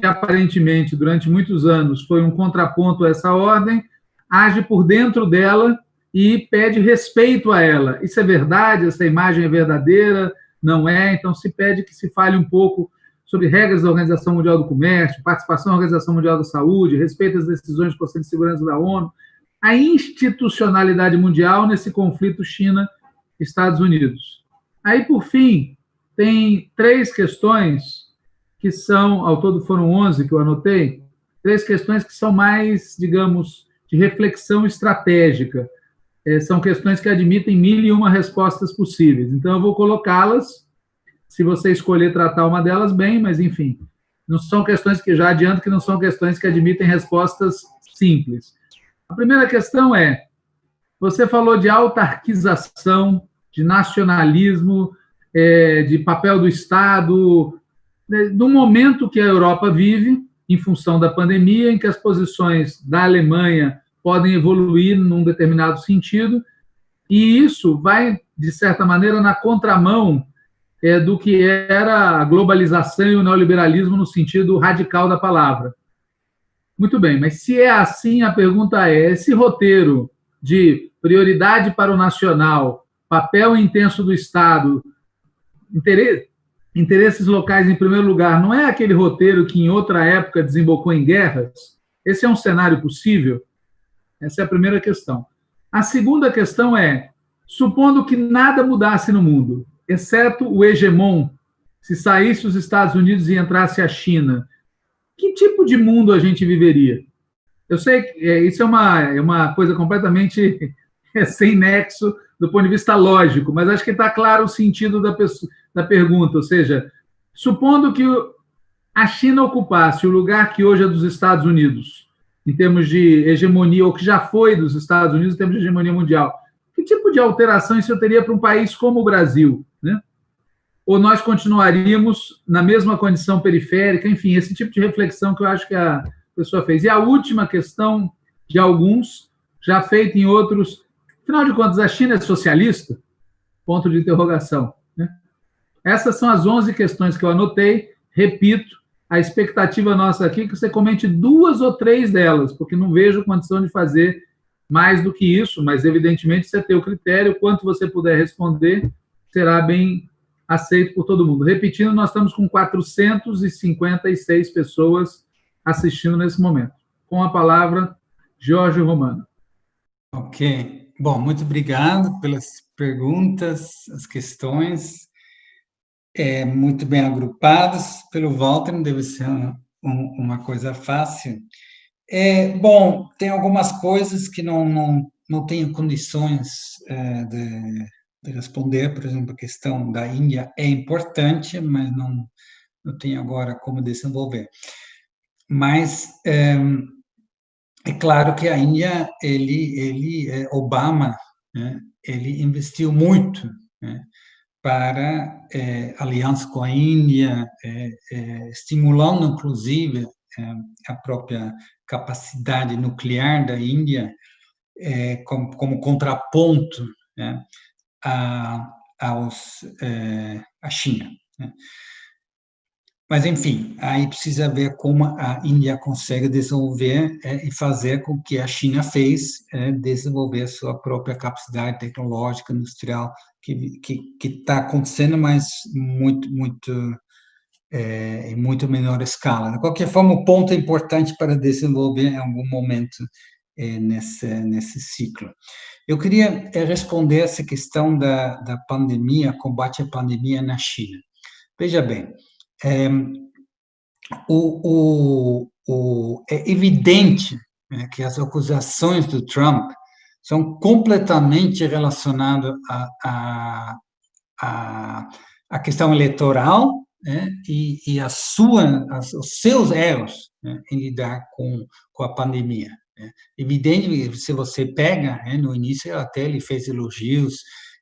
que aparentemente durante muitos anos foi um contraponto a essa ordem, age por dentro dela e pede respeito a ela. Isso é verdade? Essa imagem é verdadeira? Não é? Então se pede que se fale um pouco sobre regras da Organização Mundial do Comércio, participação da Organização Mundial da Saúde, respeito às decisões do Conselho de Segurança da ONU, a institucionalidade mundial nesse conflito China-Estados Unidos. Aí, por fim, tem três questões que são, ao todo foram 11 que eu anotei, três questões que são mais, digamos, de reflexão estratégica. É, são questões que admitem mil e uma respostas possíveis. Então, eu vou colocá-las, se você escolher tratar uma delas, bem, mas, enfim, não são questões que, já adianto que não são questões que admitem respostas simples. A primeira questão é, você falou de autarquização, de nacionalismo, é, de papel do Estado, né, do momento que a Europa vive, em função da pandemia, em que as posições da Alemanha podem evoluir num determinado sentido, e isso vai, de certa maneira, na contramão é, do que era a globalização e o neoliberalismo no sentido radical da palavra. Muito bem, mas se é assim, a pergunta é: esse roteiro de prioridade para o nacional, papel intenso do Estado, interesse, interesses locais em primeiro lugar, não é aquele roteiro que em outra época desembocou em guerras? Esse é um cenário possível? Essa é a primeira questão. A segunda questão é: supondo que nada mudasse no mundo, exceto o hegemon, se saísse os Estados Unidos e entrasse a China, que tipo de mundo a gente viveria? Eu sei que é, isso é uma, é uma coisa completamente <laughs> sem nexo do ponto de vista lógico, mas acho que está claro o sentido da, da pergunta. Ou seja, supondo que a China ocupasse o lugar que hoje é dos Estados Unidos, em termos de hegemonia, ou que já foi dos Estados Unidos em termos de hegemonia mundial, que tipo de alteração isso teria para um país como o Brasil? Né? Ou nós continuaríamos na mesma condição periférica? Enfim, esse tipo de reflexão que eu acho que a pessoa fez. E a última questão de alguns, já feita em outros, Afinal de contas, a China é socialista? Ponto de interrogação. Né? Essas são as 11 questões que eu anotei. Repito, a expectativa nossa aqui é que você comente duas ou três delas, porque não vejo condição de fazer mais do que isso, mas evidentemente você tem o critério, quanto você puder responder, será bem aceito por todo mundo. Repetindo, nós estamos com 456 pessoas assistindo nesse momento. Com a palavra, Jorge Romano. Ok. Bom, muito obrigado pelas perguntas, as questões, é, muito bem agrupadas pelo Walter, não deve ser um, uma coisa fácil. É, bom, tem algumas coisas que não, não, não tenho condições é, de, de, responder, por exemplo, a questão da Índia é importante, mas não, não tenho agora como desenvolver. Mas é, é claro que a Índia, ele, ele é, Obama, né, ele investiu muito né, para é, aliança com a Índia, é, estimulando, inclusive, a própria capacidade nuclear da Índia é, como, como, contraponto né, a, aos, à China. Né. Mas, enfim, aí precisa ver como a Índia consegue desenvolver é, e fazer com que a China fez, é, desenvolver sua própria capacidade tecnológica, industrial, que está acontecendo, mas muito, muito, é, em muito menor escala. De qualquer forma, o ponto é importante para desenvolver em algum momento é, nesse, nesse ciclo. Eu queria é, responder essa questão da, da pandemia, combate à pandemia na China. Veja bem, é, o, o, o, é evidente né, que as acusações do Trump são completamente relacionadas à a, a, a, questão eleitoral né, e, e a sua, as, os seus erros né, em lidar com, com a pandemia. Né. Evidente, se você pega, né, no início até ele fez elogios,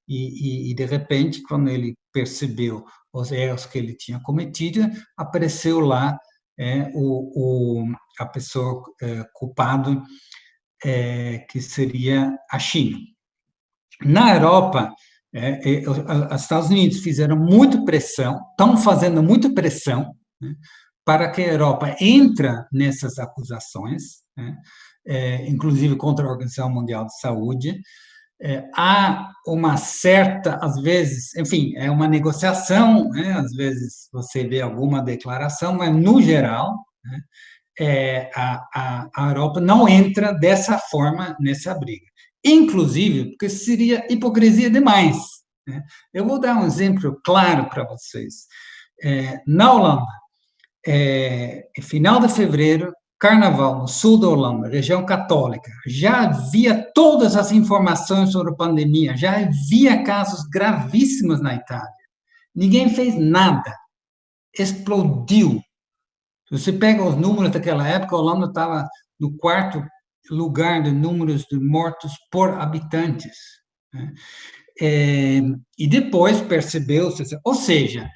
e, e, e, de repente, quando ele percebeu os erros que ele tinha cometido, apareceu lá é, o, o, a pessoa é, culpada, é, que seria a China. Na Europa, é, é, os Estados Unidos fizeram muita pressão, estão fazendo muita pressão né, para que a Europa entre nessas acusações, né, é, inclusive contra a Organização Mundial de Saúde, é, há uma certa, às vezes, enfim, é uma negociação, né? às vezes você vê alguma declaração, mas no geral, né? é, a, a, a Europa não entra dessa forma nessa briga. Inclusive, porque seria hipocrisia demais. Né? Eu vou dar um exemplo claro para vocês. É, na Holanda, é, final de fevereiro, Carnaval, no sul da Holanda, região católica, já havia todas as informações sobre a pandemia, já havia casos gravíssimos na Itália. Ninguém fez nada. Explodiu. Se você pega os números daquela época, a Holanda estava no quarto lugar de números de mortos por habitantes. Né? É, e depois percebeu-se, ou seja,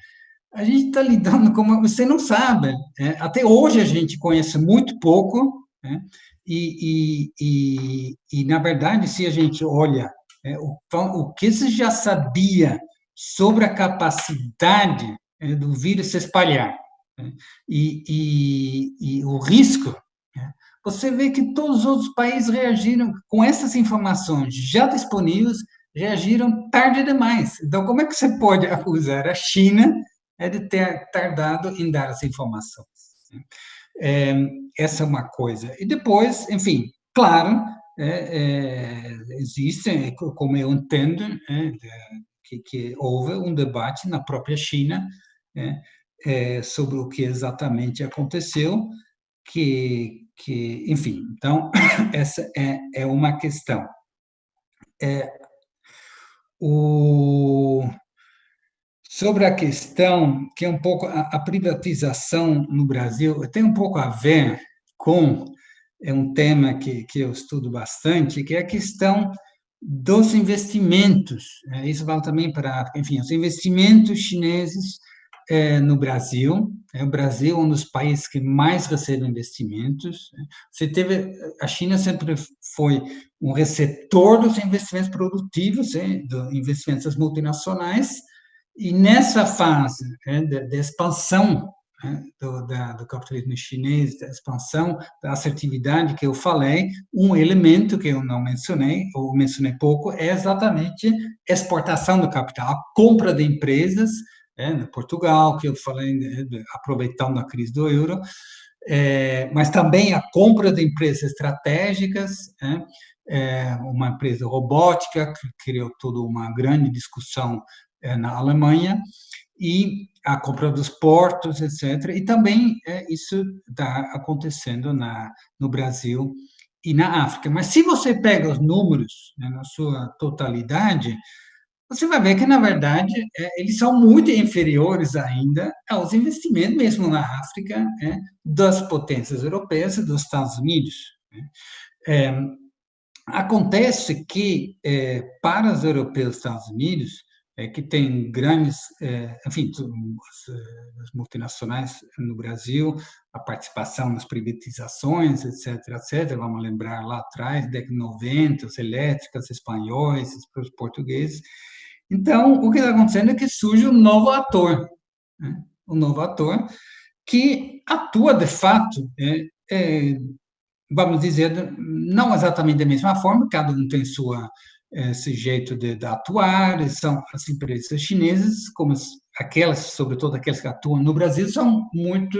a gente está lidando com você não sabe. É, até hoje a gente conhece muito pouco, né? e, e, e, e, na verdade, se a gente olha é, o, o que se já sabia sobre a capacidade é, do vírus se espalhar né? e, e, o risco, né? Você vê que todos os outros países reagiram com essas informações já disponíveis, reagiram tarde demais. Então, como é que você pode acusar a China é de ter tardado em dar as informações. É, essa é uma coisa. E depois, enfim, claro, é, é, existe, como eu entendo, é, que, que, houve um debate na própria China é, é, sobre o que exatamente aconteceu, que, que enfim, então, <coughs> essa é, é uma questão. o, Sobre a questão que é um pouco a, a privatização no Brasil, tem um pouco a ver com é um tema que, que eu estudo bastante, que é a questão dos investimentos. É, isso vale também para, enfim, os investimentos chineses é, no Brasil. É, o Brasil é um dos países que mais recebe investimentos. Você teve, a China sempre foi um receptor dos investimentos produtivos, é, dos investimentos das multinacionais, e nessa fase né, de, expansão né, do, da, do, capitalismo chinês, da expansão da assertividade que eu falei, um elemento que eu não mencionei, ou mencionei pouco, é exatamente exportação do capital, a compra de empresas, né, no Portugal, que eu falei, né, aproveitando a crise do euro, é, mas também a compra de empresas estratégicas, né, é, uma empresa robótica que criou toda uma grande discussão é, na Alemanha, e a compra dos portos, etc. E também é, isso está acontecendo na, no Brasil e na África. Mas se você pega os números né, na sua totalidade, você vai ver que, na verdade, é, eles são muito inferiores ainda aos investimentos, mesmo na África, é, das potências europeias e dos Estados Unidos. Né? É, acontece que, é, para os europeus e Estados Unidos, é, que tem grandes, é, enfim, as, as, multinacionais no Brasil, a participação nas privatizações, etc., etc., vamos lembrar lá atrás, década de 90, as elétricas, espanhóis, os portugueses. Então, o que está acontecendo é que surge um novo ator, né? um novo ator que atua de fato, é, é, vamos dizer, não exatamente da mesma forma, cada um tem sua esse jeito de, de, atuar, são as empresas chinesas, como as, aquelas, sobretudo aquelas que atuam no Brasil, são muito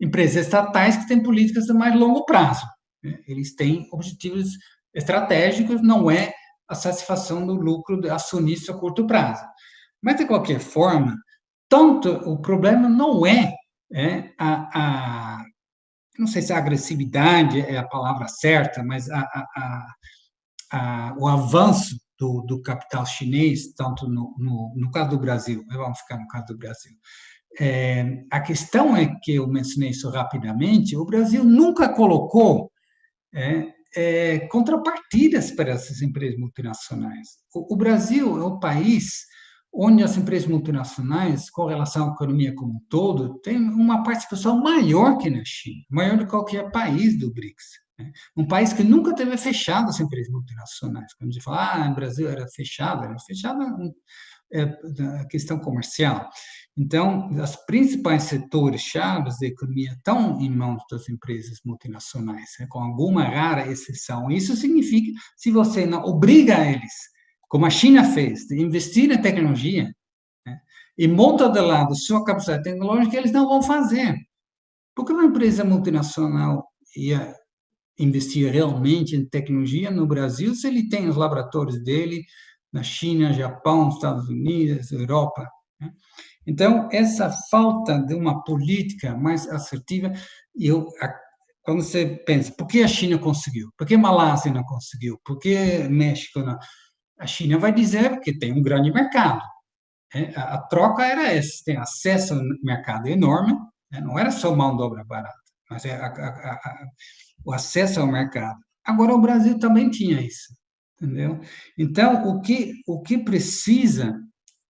empresas estatais que têm políticas de mais longo prazo. Né? Eles têm objetivos estratégicos, não é a satisfação do lucro acionista a curto prazo. Mas, de qualquer forma, tanto o problema não é, é a, a, não sei se a agressividade é a palavra certa, mas a a, o avanço do, do, capital chinês, tanto no, no, no, caso do Brasil, vamos ficar no caso do Brasil. É, a questão é que eu mencionei isso rapidamente: o Brasil nunca colocou é, é, contrapartidas para essas empresas multinacionais. O, o Brasil é o país onde as empresas multinacionais, com relação à economia como um todo, têm uma participação maior que na China, maior do que qualquer país do BRICS. Né? Um país que nunca teve fechado as empresas multinacionais. Quando a gente fala, ah, o Brasil era fechado, era fechado é, a questão comercial. Então, os principais setores chaves da economia estão em mãos das empresas multinacionais, né? com alguma rara exceção. Isso significa, se você não obriga eles, como a China fez, de investir em tecnologia, né? e monta de lado sua capacidade tecnológica, eles não vão fazer. Porque uma empresa multinacional ia investir realmente em tecnologia no Brasil se ele tem os laboratórios dele na China, Japão, Estados Unidos, Europa. Né? Então, essa falta de uma política mais assertiva, eu, quando você pensa, por que a China conseguiu? Por que a Malásia não conseguiu? Por que México não? A China vai dizer que tem um grande mercado. Né? A, troca era essa, tem acesso ao mercado enorme, né? não era só mão de obra barata, mas é a, a, a o acesso ao mercado. Agora, o Brasil também tinha isso, entendeu? Então, o que, o que precisa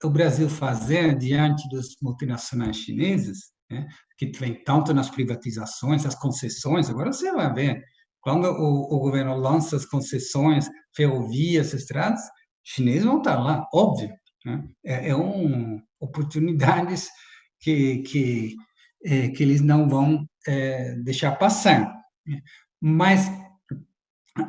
o Brasil fazer diante dos multinacionais chineses, né, que vem tanto nas privatizações, as concessões, agora você vai ver, quando o, o governo lança as concessões, ferrovias, estradas, chineses vão estar lá, óbvio. Né? É, é um, oportunidades que, que, é, que eles não vão é, deixar passar. Mas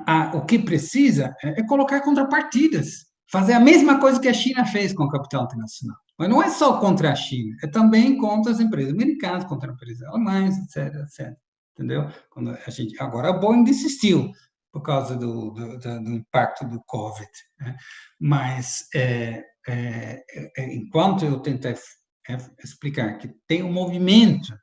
a, o que precisa é, é colocar contrapartidas, fazer a mesma coisa que a China fez com o capital internacional. Mas não é só contra a China, é também contra as empresas americanas, contra as empresas alemãs, etc, etc. Entendeu? Quando a gente, agora a Boeing desistiu por causa do, do, do impacto do Covid. Né? Mas, é, é, é, enquanto eu tentei é, explicar que tem um movimento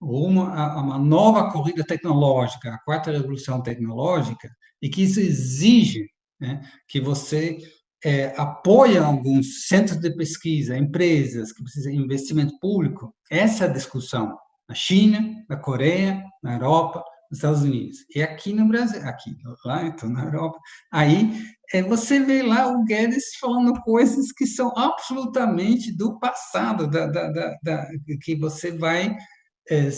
uma, uma nova corrida tecnológica, a quarta revolução tecnológica, e que isso exige né, que você é, apoie alguns centros de pesquisa, empresas que precisam de investimento público. Essa é discussão na China, na Coreia, na Europa, nos Estados Unidos. E aqui no Brasil, aqui, lá, então, na Europa. Aí é, você vê lá o Guedes falando coisas que são absolutamente do passado, da, da, da, da que você vai é,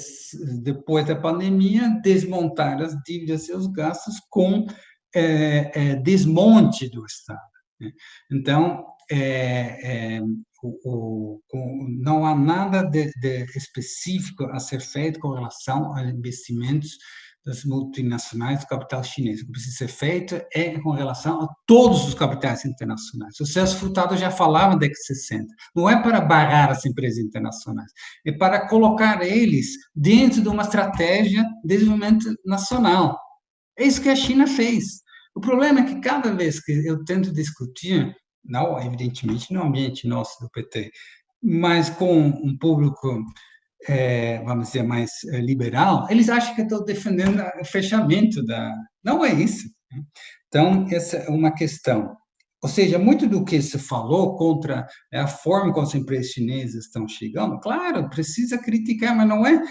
depois da pandemia, desmontar as dívidas e os gastos com é, é, desmonte do Estado. Né? Então, é, é, o, o, não há nada de, de, específico a ser feito com relação a investimentos das multinacionais do capital chinês. O que precisa ser feito é com relação a todos os capitais internacionais. O Celso Furtado já falava da X60. Não é para barrar as empresas internacionais, é para colocar eles dentro de uma estratégia de desenvolvimento nacional. É isso que a China fez. O problema é que cada vez que eu tento discutir, não evidentemente no ambiente nosso do PT, mas com um público é, vamos dizer, mais é, liberal, eles acham que eu estou defendendo o fechamento da. Não é isso. Né? Então, essa é uma questão. Ou seja, muito do que se falou contra a forma como as empresas chinesas estão chegando, claro, precisa criticar, mas não é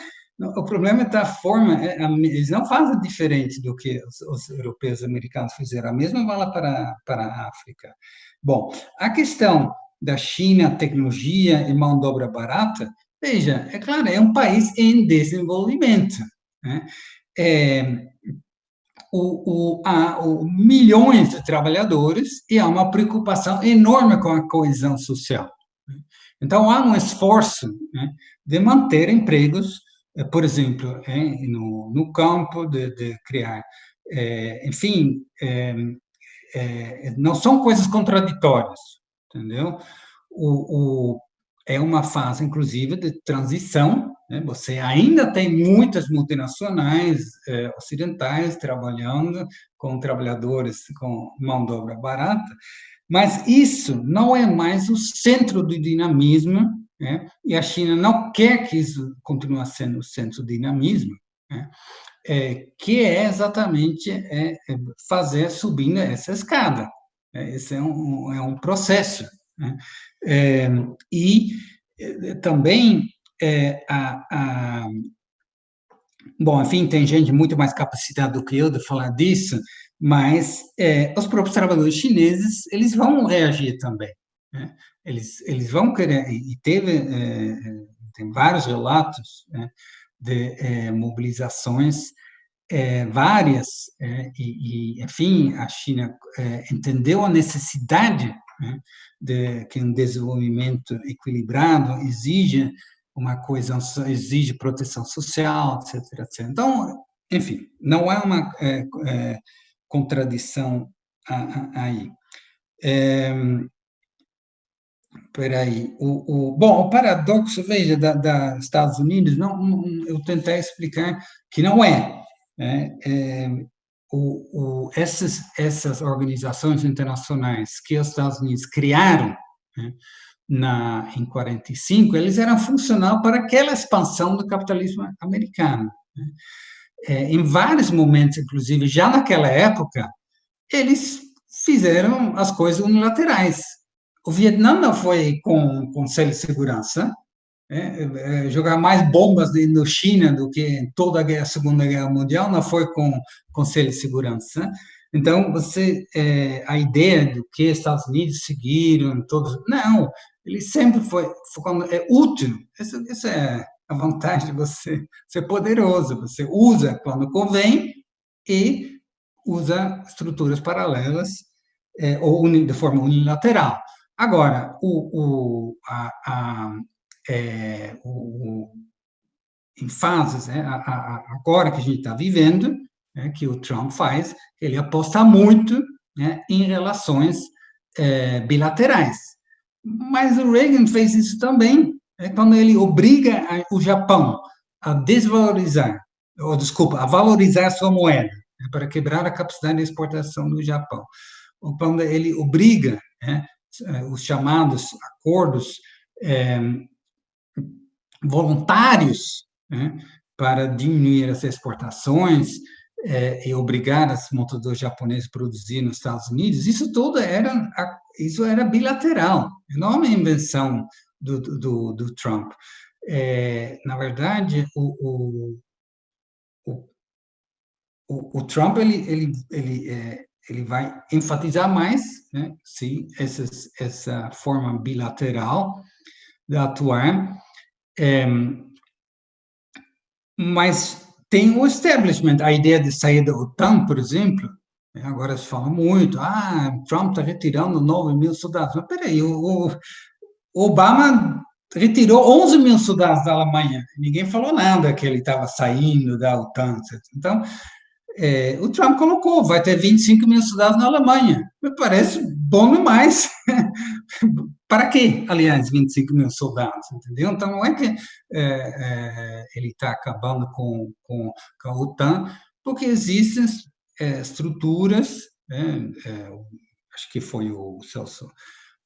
O problema é da forma, é, eles não fazem diferente do que os, os europeus e americanos fizeram, a mesma vale para, para a África. Bom, a questão da China, tecnologia e mão de obra barata, veja, é claro, é um país em desenvolvimento. Né? É, o, o, há o, milhões de trabalhadores e há uma preocupação enorme com a coesão social. Né? Então, há um esforço né, de manter empregos, por exemplo, no, no campo, de, de criar, é, enfim, é, é, não são coisas contraditórias, entendeu? O, o, é uma fase, inclusive, de transição. Né? Você ainda tem muitas multinacionais é, ocidentais trabalhando com trabalhadores com mão de obra barata, mas isso não é mais o centro do dinamismo, né? e a China não quer que isso continue sendo o centro do dinamismo, né? é, que é exatamente é, é fazer subindo essa escada. É, esse é um, é um processo. Né? É, e é, também é, a, a, bom, enfim, tem gente muito mais capacitada do que eu de falar disso, mas é, os próprios trabalhadores chineses eles vão reagir também. Né? Eles eles vão querer e teve é, tem vários relatos né, de é, mobilizações é, várias e, e, enfim a China entendeu a necessidade né, de que um desenvolvimento equilibrado exige uma coesão, exige proteção social, etc, etc. Então, enfim, não uma é, é, contradição aí. É, Peraí, o, o, bom, o paradoxo, veja, da, da Estados Unidos, não, eu tentei explicar que não é. Né? é o, o, essas, essas organizações internacionais que os Estados Unidos criaram né, na, em 45, eles eram funcional para aquela expansão do capitalismo americano. Né. É, em vários momentos, inclusive, já naquela época, eles fizeram as coisas unilaterais. O Vietnã não foi com Conselho de Segurança, é, é, jogar mais bombas no China do que em toda a, guerra, a Segunda Guerra Mundial, não foi com Conselho de Segurança. Então, você, é, a ideia do que Estados Unidos seguiram, todos, não, ele sempre foi, foi quando é útil. Essa, essa é a vantagem de você <laughs> ser poderoso. Você usa quando convém e usa estruturas paralelas é, ou de forma unilateral. Agora, o, o, a, a é, o, em fases, né, a, agora que a gente está vivendo, né, que o Trump faz, ele aposta muito né, em relações é, bilaterais. Mas o Reagan fez isso também, né, quando ele obriga o Japão a desvalorizar, ou desculpa, a valorizar sua moeda, né, para quebrar a capacidade de exportação do Japão. Quando ele obriga né, os chamados acordos é, voluntários né, para diminuir as exportações é, e obrigar as montadoras japonesas a produzir nos Estados Unidos, isso tudo era, isso era bilateral, não é uma invenção do, do, do Trump. É, na verdade, o, o, o, o, Trump ele, ele, ele, ele vai enfatizar mais né, sim, essas, essa forma bilateral de atuar, é, mas tem o establishment, a ideia de sair da OTAN, por exemplo, né, agora se fala muito, ah, Trump está retirando 9 mil soldados. Mas peraí, o, o Obama retirou 11 mil soldados da Alemanha. Ninguém falou nada que ele estava saindo da OTAN. Etc. Então, é, o Trump colocou, vai ter 25 mil soldados na Alemanha. Me parece bom demais. <laughs> Para quê, aliás, 25 mil soldados, entendeu? Então, não é que é, é, ele está acabando com, com, com, a OTAN, porque existem é, estruturas, né, é, acho que foi o Celso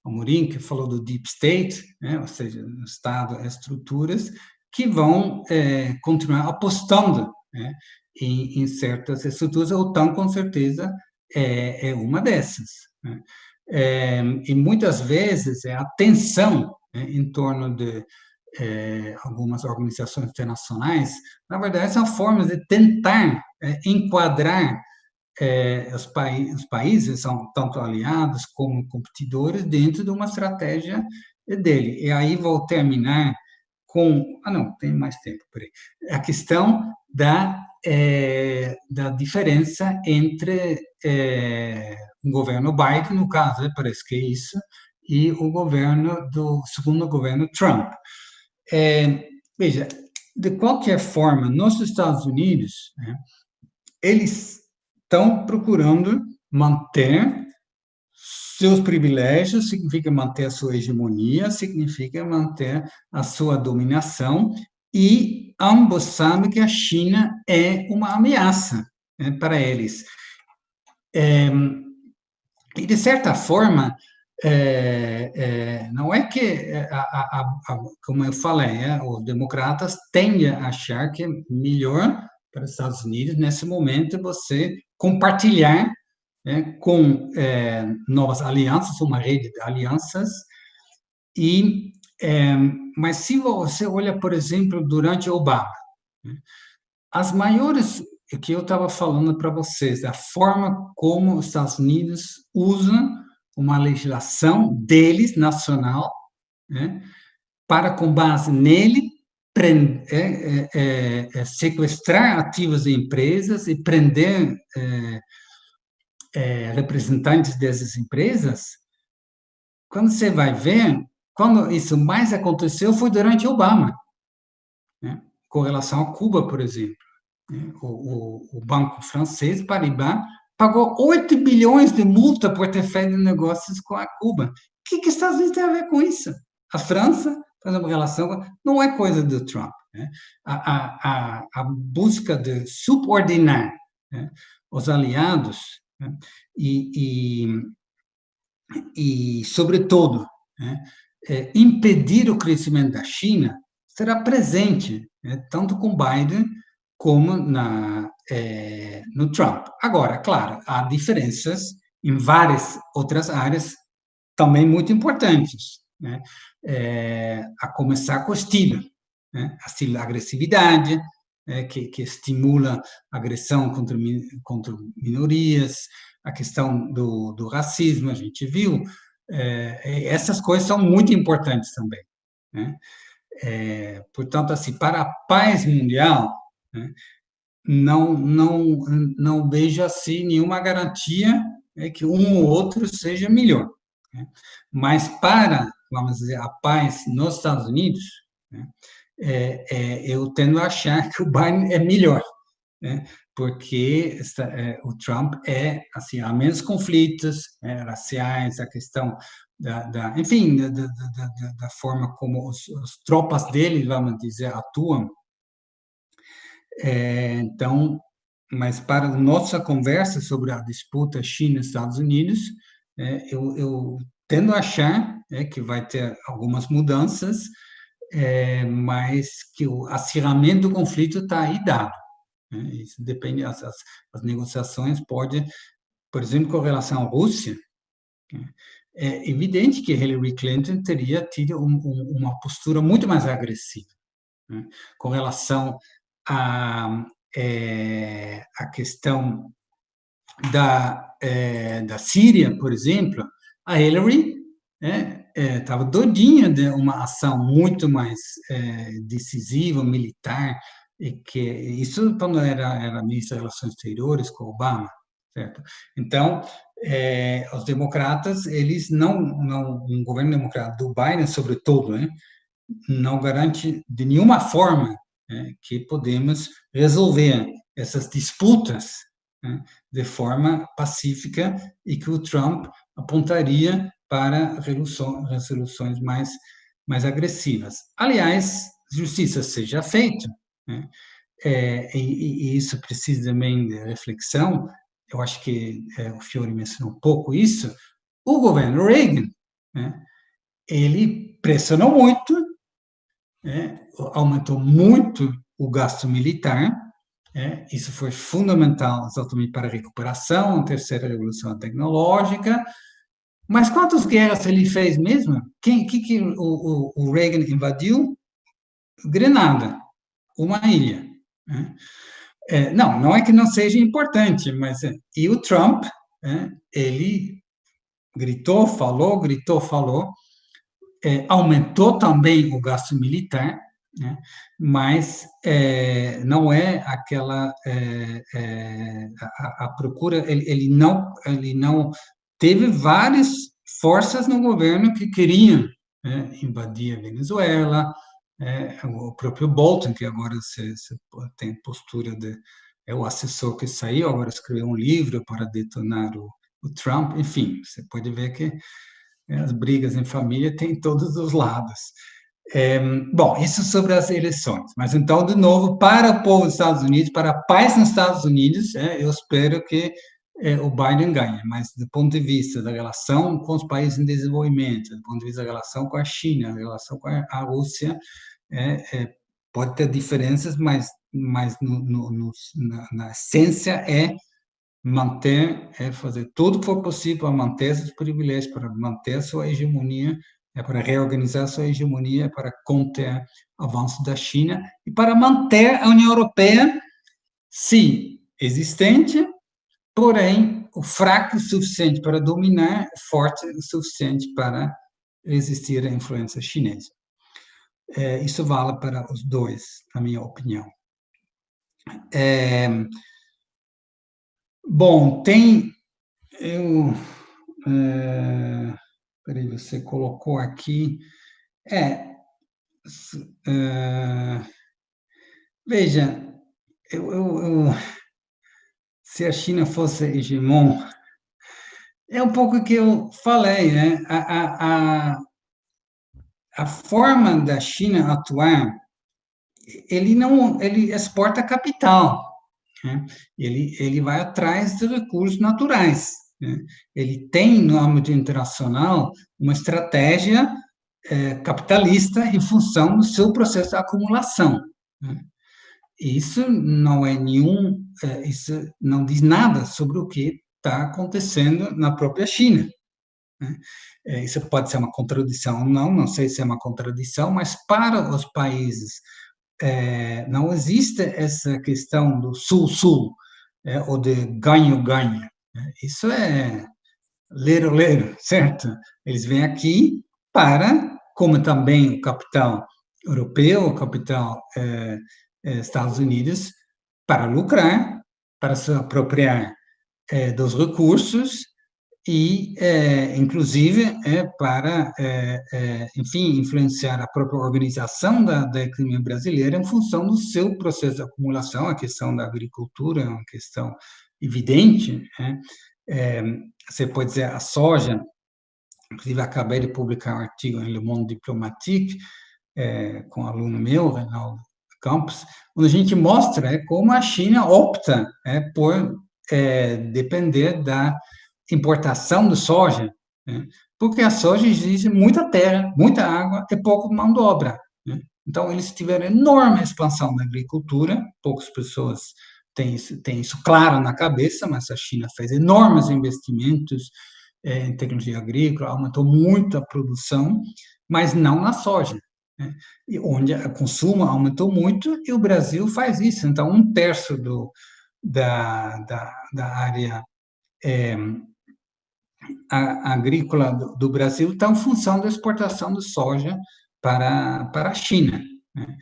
Amorim que falou do Deep State, né, ou seja, o Estado, estruturas que vão é, continuar apostando né, em, em, certas estruturas, a OTAN, com certeza, é, é uma dessas. Né? É, e muitas vezes é a tensão né, em torno de é, algumas organizações internacionais, na verdade, são formas de tentar é, enquadrar é, os, os, países, são tanto aliados como competidores, dentro de uma estratégia dele. E aí vou terminar com. Ah, não, tem mais tempo, peraí. A questão da, é, da diferença entre é, o governo Biden, no caso, parece que é isso, e o governo do segundo governo Trump. É, veja, de qualquer forma, nos Estados Unidos, né, eles estão procurando manter seus privilégios, significa manter a sua hegemonia, significa manter a sua dominação, e ambos sabem que a China é uma ameaça né, para eles. É, e, de certa forma, é, é, não é que, é, a, a, a, como eu falei, os democratas tendem a achar que é melhor para os Estados Unidos, nesse momento, você compartilhar né, com novas alianças, uma rede de alianças, e, é, mas se você olha, por exemplo, durante Obama, né, as maiores, que eu estava falando para vocês, a forma como os Estados Unidos usam uma legislação deles, nacional, né, para, com base nele, prender, é, é, é, sequestrar ativos de empresas e prender é, é, representantes dessas empresas, quando você vai ver, quando isso mais aconteceu foi durante Obama, né, com relação a Cuba, por exemplo. Né, o, o, o banco francês, Paribas, pagou 8 bilhões de multa por ter feito negócios com a Cuba. O que, que os Estados Unidos tem a ver com isso? A França faz uma relação, não é coisa do Trump. Né? A, a, a, busca de subordinar né, os aliados né, e, e, e, sobretudo, né, é, impedir o crescimento da China será presente, né, tanto com Biden como na, é, no Trump. Agora, claro, há diferenças em várias outras áreas também muito importantes, né? É, a começar com o estilo, né? a agressividade, né? que, que, estimula agressão contra, contra minorias, a questão do, do racismo, a gente viu, é, essas coisas são muito importantes também. Né? É, portanto, assim, para a paz mundial, né? Não, não, não vejo assim nenhuma garantia é que um ou outro seja melhor. Né? Mas para, vamos dizer, a paz nos Estados Unidos, né? é, é, eu tendo a achar que o Biden é melhor, né? Porque é, o Trump é, assim, há menos conflitos né, raciais, a questão da, da enfim, da, da, da, forma como as tropas dele, vamos dizer, atuam, é, então, mas para a nossa conversa sobre a disputa China-Estados Unidos, é, eu, eu, tendo a achar é, que vai ter algumas mudanças, é, mas que o acirramento do conflito está aí dado. Né? Isso depende, as, as, as, negociações podem, por exemplo, com relação à Rússia, né? é evidente que Hillary Clinton teria tido um, um, uma postura muito mais agressiva né? com relação a, é, a questão da, é, da Síria, por exemplo, a Hillary estava é, é doidinha de uma ação muito mais é, decisiva, militar, e que isso quando era, era ministra das Relações Exteriores com Obama, certo? Então, é, os democratas, eles não, não, um governo democrata do Biden, sobretudo, né, não garante de nenhuma forma né, que podemos resolver essas disputas né, de forma pacífica e que o Trump apontaria para resoluções mais, mais agressivas. Aliás, justiça seja feita, né, é, e, e, isso precisa também de reflexão, eu acho que é, o Fiore mencionou um pouco isso, o governo Reagan, né, ele pressionou muito né, aumentou muito o gasto militar, né, isso foi fundamental exatamente para a recuperação, a terceira revolução tecnológica, mas quantas guerras ele fez mesmo? Quem, que, que o, o, Reagan invadiu? Grenada, uma ilha. Né? É, não, não é que não seja importante, mas é, e o Trump, é, ele gritou, falou, gritou, falou, é, aumentou também o gasto militar, né? mas é, não é aquela é, é, a, a, procura ele, ele, não ele não teve várias forças no governo que queriam né, invadir a Venezuela é, o próprio Bolton que agora se, se tem postura de é o assessor que saiu agora escreveu um livro para detonar o, o Trump enfim você pode ver que é, as brigas em família têm todos os lados é, bom, isso sobre as eleições. Mas então, de novo, para o povo dos Estados Unidos, para a paz nos Estados Unidos, é, eu espero que é, o Biden ganhe. Mas do ponto de vista da relação com os países em desenvolvimento, do ponto de vista da relação com a China, da relação com a Rússia, é, é, pode ter diferenças, mas, mas no, no, no, na, na, essência é manter, é fazer tudo que for possível para manter esses privilégios, para manter a sua hegemonia é para reorganizar sua hegemonia, para conter o avanço da China e para manter a União Europeia, sim, existente, porém, o fraco o suficiente para dominar, forte o suficiente para resistir à influência chinesa. É, isso vale para os dois, na minha opinião. É, bom, tem. Eu, é, Peraí, você colocou aqui. É. Uh, veja, eu, eu, eu, se a China fosse hegemon, é um pouco o que eu falei, né? A, a, a, a forma da China atuar, ele não, ele exporta capital, né? ele, ele vai atrás de recursos naturais. Né? Ele tem, no âmbito internacional, uma estratégia é, capitalista em função do seu processo de acumulação. Né? Isso não é nenhum, é, isso não diz nada sobre o que está acontecendo na própria China. Né? É, isso pode ser uma contradição ou não, não sei se é uma contradição, mas para os países é, não existe essa questão do sul-sul, ou de ganho-ganho. Isso é ler-ler, certo? Eles vêm aqui para, como também o capital europeu, o capital Estados Unidos, para lucrar, para se apropriar é, dos recursos e, é, inclusive, para, enfim, influenciar a própria organização da, da economia brasileira em função do seu processo de acumulação, a questão da agricultura é uma questão evidente, né? você pode dizer a soja, inclusive acabei de publicar um artigo em Le Monde Diplomatique é, com um aluno meu, Reinaldo Campos, onde a gente mostra é, como a China opta é, por é, depender da importação de soja, né? porque a soja exige muita terra, muita água e pouco mão de obra. Né? Então, eles tiveram enorme expansão da agricultura, poucas pessoas tem isso, tem isso claro na cabeça, mas a China fez enormes investimentos é, em tecnologia agrícola, aumentou muito a produção, mas não na soja, né? onde o consumo aumentou muito, e o Brasil faz isso. Então, um terço do, da, da, da área é, a, agrícola do, do Brasil está em função da exportação de soja para, para a China. Né?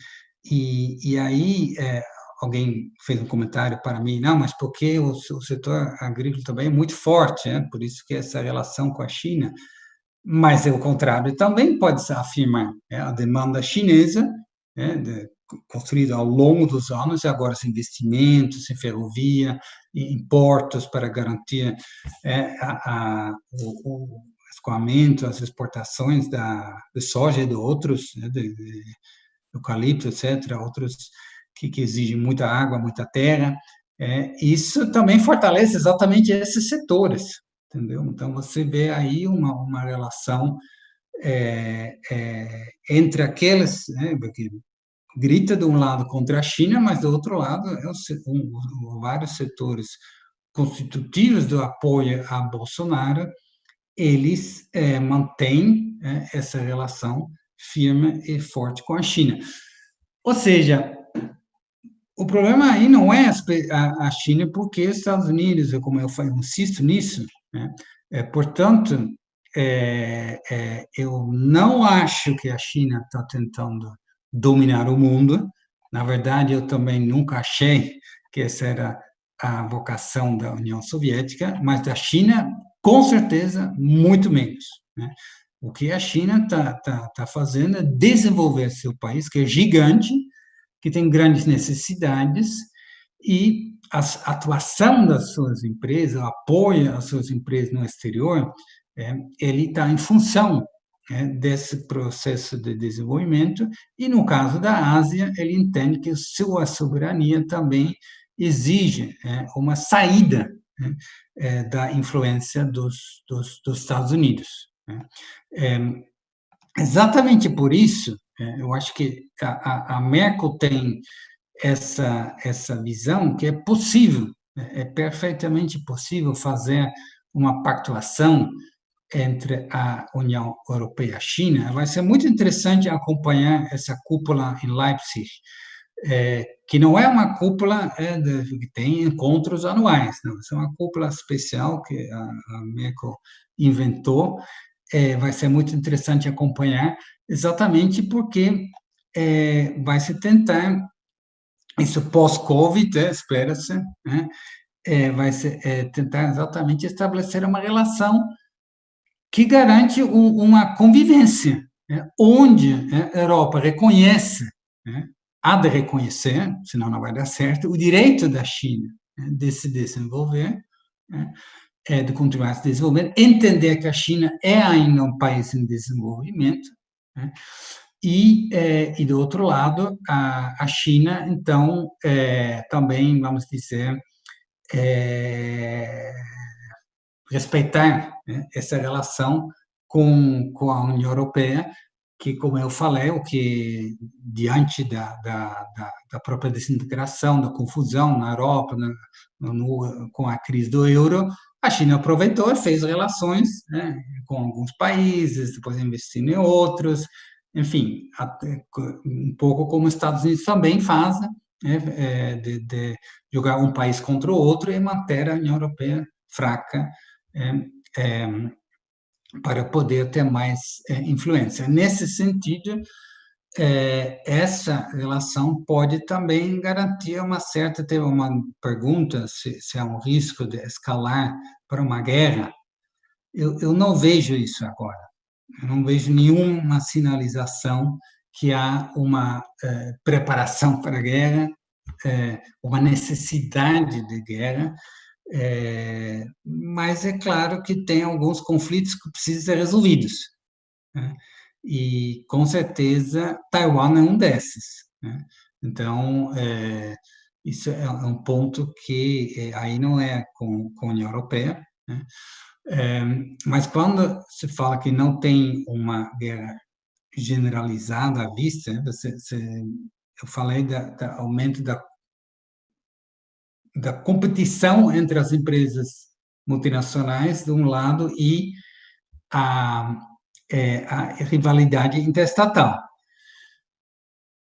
E, e aí, é, alguém fez um comentário para mim, não, mas porque o, o setor agrícola também é muito forte, né? por isso que essa relação com a China, mas é o contrário também pode se afirmar, né? a demanda chinesa, né? de, construída ao longo dos anos, e agora os investimentos em ferrovia, em portos para garantir é, a, a, o, o escoamento, as exportações da, de soja e de outros, né? de, de eucalipto, etc., outros que, que exige muita água, muita terra, é, isso também fortalece exatamente esses setores, entendeu? Então, você vê aí uma, uma relação é, é, entre aqueles né, que grita de um lado contra a China, mas do outro lado, é um, um, vários setores constitutivos do apoio a Bolsonaro, eles é, mantêm é, essa relação firme e forte com a China. ou seja, o problema aí não é a China, porque os Estados Unidos, como eu insisto nisso, né? é, portanto, é, é, eu não acho que a China está tentando dominar o mundo. Na verdade, eu também nunca achei que essa era a vocação da União Soviética, mas da China, com certeza, muito menos. Né? O que a China está tá, tá fazendo é desenvolver seu país, que é gigante, que tem grandes necessidades, e a atuação das suas empresas, o apoio às suas empresas no exterior, é, ele está em função é, desse processo de desenvolvimento, e no caso da Ásia, ele entende que sua soberania também exige é, uma saída né, é, da influência dos, dos, dos Estados Unidos. Né. É, exatamente por isso, é, eu acho que a, a Merkel tem essa, essa visão que é possível, é, é perfeitamente possível fazer uma pactuação entre a União Europeia e a China. Vai ser muito interessante acompanhar essa cúpula em Leipzig, é, que não é uma cúpula é, de, que tem encontros anuais, não. é uma cúpula especial que a, a Merkel inventou. É, vai ser muito interessante acompanhar, exatamente porque é, vai se tentar, isso pós-Covid, é, espera-se, né, é, vai se é, tentar exatamente estabelecer uma relação que garante um, uma convivência, né, onde né, a Europa reconhece, há de reconhecer, senão não vai dar certo, o direito da China de se desenvolver, é, de continuar se desenvolvendo, entender que a China é ainda um país em desenvolvimento, e, é, e, do outro lado, a, a China, então, é, também, vamos dizer, é, respeitar né, essa relação com, com a União Europeia, que, como eu falei, o que diante da, da, da, da própria desintegração, da confusão na Europa, no, com a crise do euro, a China aproveitou e fez relações né, com alguns países, depois investindo em outros, enfim, um pouco como os Estados Unidos também fazem, né, é, de, de, jogar um país contra o outro e manter a União Europeia fraca é, é, para poder ter mais é, influência. Nesse sentido, é, essa relação pode também garantir uma certa. Teve uma pergunta se, se há um risco de escalar para uma guerra. Eu, eu não vejo isso agora. Eu não vejo nenhuma sinalização que há uma é, preparação para a guerra, é, uma necessidade de guerra. É, mas é claro que tem alguns conflitos que precisam ser resolvidos. Né? E, com certeza, Taiwan é um desses. Né? Então, é, isso é um ponto que é, aí não é com, com a União Europeia. Né? É, mas quando se fala que não tem uma guerra generalizada à vista, né? você, você, eu falei do aumento da da competição entre as empresas multinacionais, de um lado, e a, é, a rivalidade interestatal.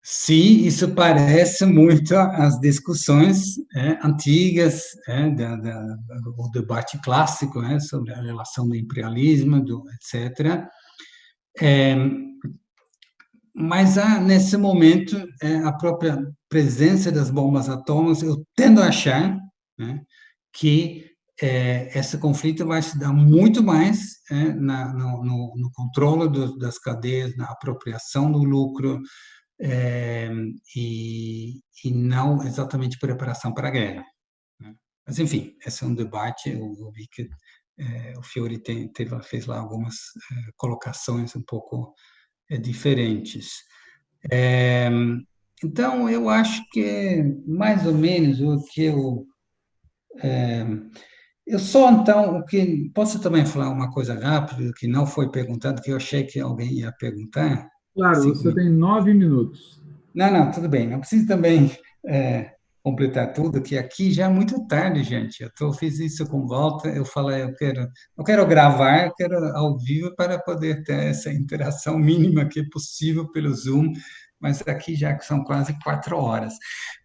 Se isso parece muito às discussões é, antigas, é, da, da, do debate clássico é, sobre a relação do imperialismo, do, etc., é, mas há, nesse momento, é, a própria presença das bombas atômicas, eu tendo a achar né, que é, esse conflito vai se dar muito mais na, no, no, no, controle do, das cadeias, na apropriação do lucro, é, e, e, não exatamente preparação para a guerra. Né. Mas, enfim, esse é um debate, eu, eu vi que é, o Fiore tem, teve, fez lá algumas é, colocações um pouco é, diferentes. É, então, eu acho que é mais ou menos o que eu. Eu só, então, o que. Posso também falar uma coisa rápida, que não foi perguntado, que eu achei que alguém ia perguntar? Claro, Cinco você minutos. tem nove minutos. Não, não, tudo bem. Não preciso também é, completar tudo, que aqui já é muito tarde, gente. Eu tô, fiz isso com volta, eu falei, eu quero, eu quero gravar, eu quero ao vivo para poder ter essa interação mínima que é possível pelo Zoom, mas aqui já são quase quatro horas.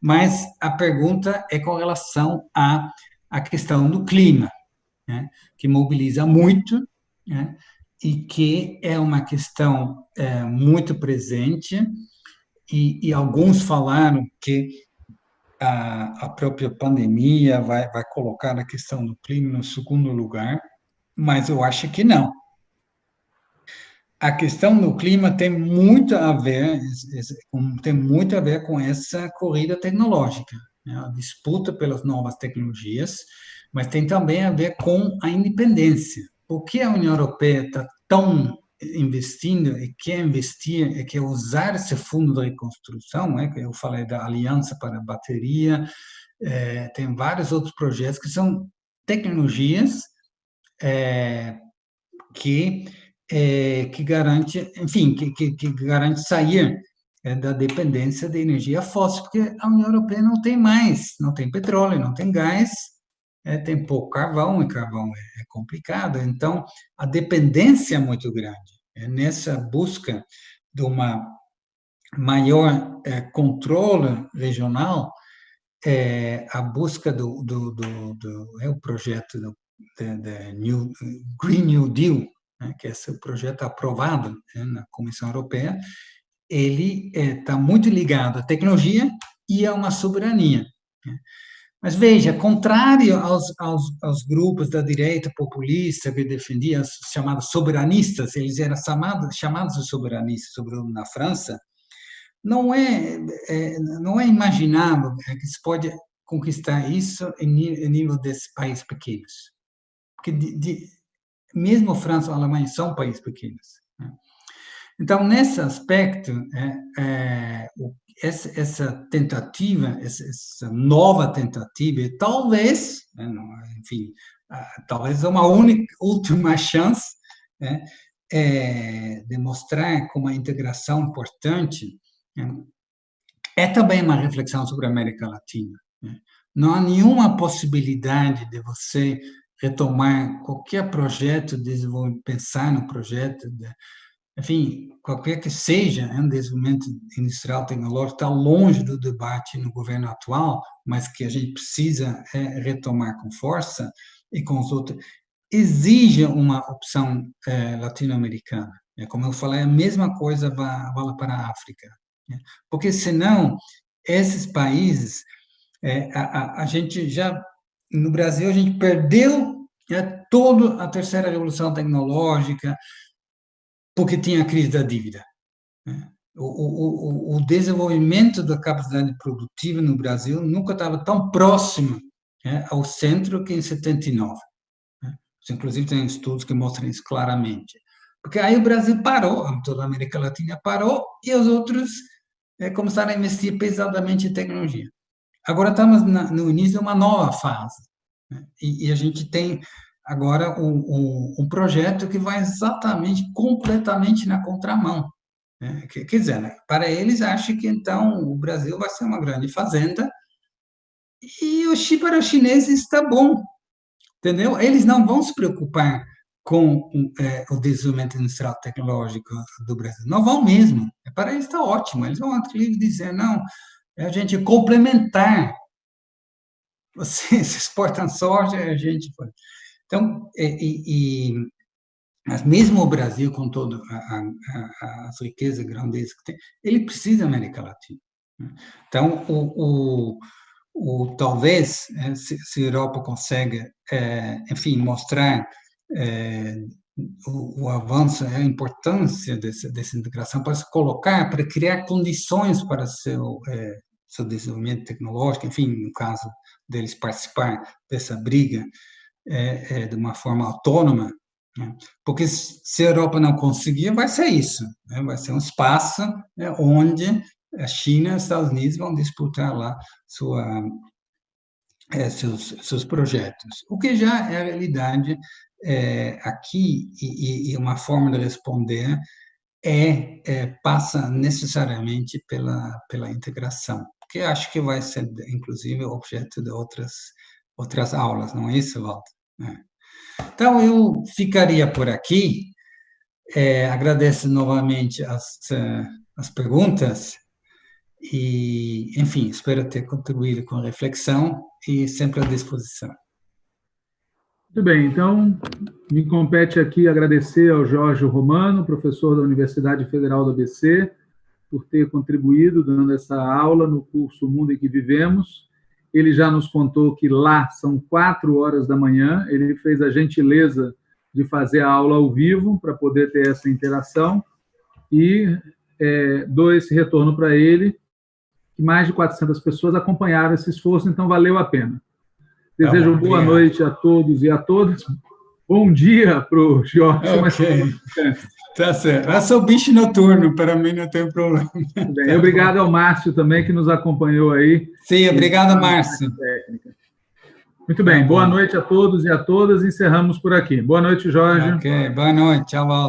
Mas a pergunta é com relação à, à questão do clima, né, que mobiliza muito, né, e que é uma questão é, muito presente, e, e, alguns falaram que a, a própria pandemia vai, vai colocar a questão do clima no segundo lugar, mas eu acho que não a questão do clima tem muito a ver, tem muito a ver com essa corrida tecnológica, né? a disputa pelas novas tecnologias, mas tem também a ver com a independência. Por que a União Europeia está tão investindo e quer investir e quer usar esse fundo de reconstrução, né, que eu falei da Aliança para a Bateria, é, tem vários outros projetos que são tecnologias é, que é, que garante, enfim, que, que, que garante sair é, da dependência da energia fóssil, porque a União Europeia não tem mais, não tem petróleo, não tem gás, é, tem pouco carvão, e carvão é, é complicado, então a dependência é muito grande. É nessa busca de uma maior é, controle regional, é, a busca do, do, do, do é o projeto do, New, Green New Deal, né, que é esse projeto aprovado né, na Comissão Europeia, ele está é, muito ligado à tecnologia e a uma soberania. Né. Mas veja, contrário aos, aos, aos, grupos da direita populista que defendiam os chamados soberanistas, eles eram chamados, chamados de soberanistas, sobretudo na França, não é, é, não é imaginável que se pode conquistar isso em nível desses países pequenos. Porque de, de, mesmo França e Alemanha são países pequenos. Né? Então, nesse aspecto, é, é, essa, essa, tentativa, essa, essa, nova tentativa, talvez, né, enfim, talvez uma única, última chance né, é, de mostrar como a integração importante né, é também uma reflexão sobre a América Latina. Né. Não há nenhuma possibilidade de você retomar qualquer projeto, desenvolver, pensar no projeto, de, enfim, qualquer que seja né, um desenvolvimento industrial tecnológico, está longe do debate no governo atual, mas que a gente precisa é, retomar com força e com os outros, exige uma opção é, latino-americana. É, como eu falei, a mesma coisa vale para a África. Né? Porque, senão, esses países, é, a, a, a gente já no Brasil a gente perdeu né, toda a terceira revolução tecnológica porque tinha a crise da dívida. Né? O, o, o, desenvolvimento da capacidade produtiva no Brasil nunca estava tão próximo né, ao centro que em 79. Né? Inclusive, tem estudos que mostram isso claramente. Porque aí o Brasil parou, toda a América Latina parou, e os outros é, começaram a investir pesadamente em tecnologia. Agora estamos na, no início de uma nova fase. Né? E, e, a gente tem agora um, um, um, projeto que vai exatamente, completamente na contramão. Né? Quer dizer, né? para eles, acho que então o Brasil vai ser uma grande fazenda e o para os chineses está bom, entendeu? Eles não vão se preocupar com é, o desenvolvimento industrial tecnológico do Brasil. Não vão mesmo. Para eles está ótimo. Eles vão dizer, não, é a gente complementar. Vocês <laughs> exportam soja, a gente. Então, e, e, mas mesmo o Brasil, com todas as riquezas, grandezas que tem, ele precisa da América Latina. Né? Então, o, o, o talvez, né, se, se, a Europa consegue, é, enfim, mostrar é, o, o, avanço, a importância dessa, dessa integração, para se colocar, para criar condições para seu é, seu desenvolvimento tecnológico, enfim, no caso deles participar dessa briga é, é, de uma forma autônoma, né? porque se a Europa não conseguir, vai ser isso, né? vai ser um espaço né, onde a China e os Estados Unidos vão disputar lá sua, é, seus, seus projetos, o que já é a realidade é, aqui e, e, uma forma de responder é, é, passa necessariamente pela, pela integração que acho que vai ser, inclusive, objeto de outras, outras aulas, não é isso, Walter? É. Então, eu ficaria por aqui. É, agradeço novamente as, as perguntas E, enfim, espero ter contribuído com reflexão e sempre à disposição. Muito bem, então me compete aqui agradecer ao Jorge Romano, professor da Universidade Federal do ABC, por ter contribuído dando essa aula no curso Mundo em que Vivemos. Ele já nos contou que lá são quatro horas da manhã, ele fez a gentileza de fazer a aula ao vivo para poder ter essa interação e é, dou esse retorno para ele, que mais de 400 pessoas acompanharam esse esforço, então valeu a pena. Desejo tá boa noite a todos e a todas. Bom dia para o Jorge. Okay. Tá certo. Eu sou bicho noturno, para mim não tem problema. Bem, obrigado ao Márcio também, que nos acompanhou aí. Sim, obrigado, Márcio. Muito bem, boa noite a todos e a todas. Encerramos por aqui. Boa noite, Jorge. Ok, boa noite. Tchau, Walter.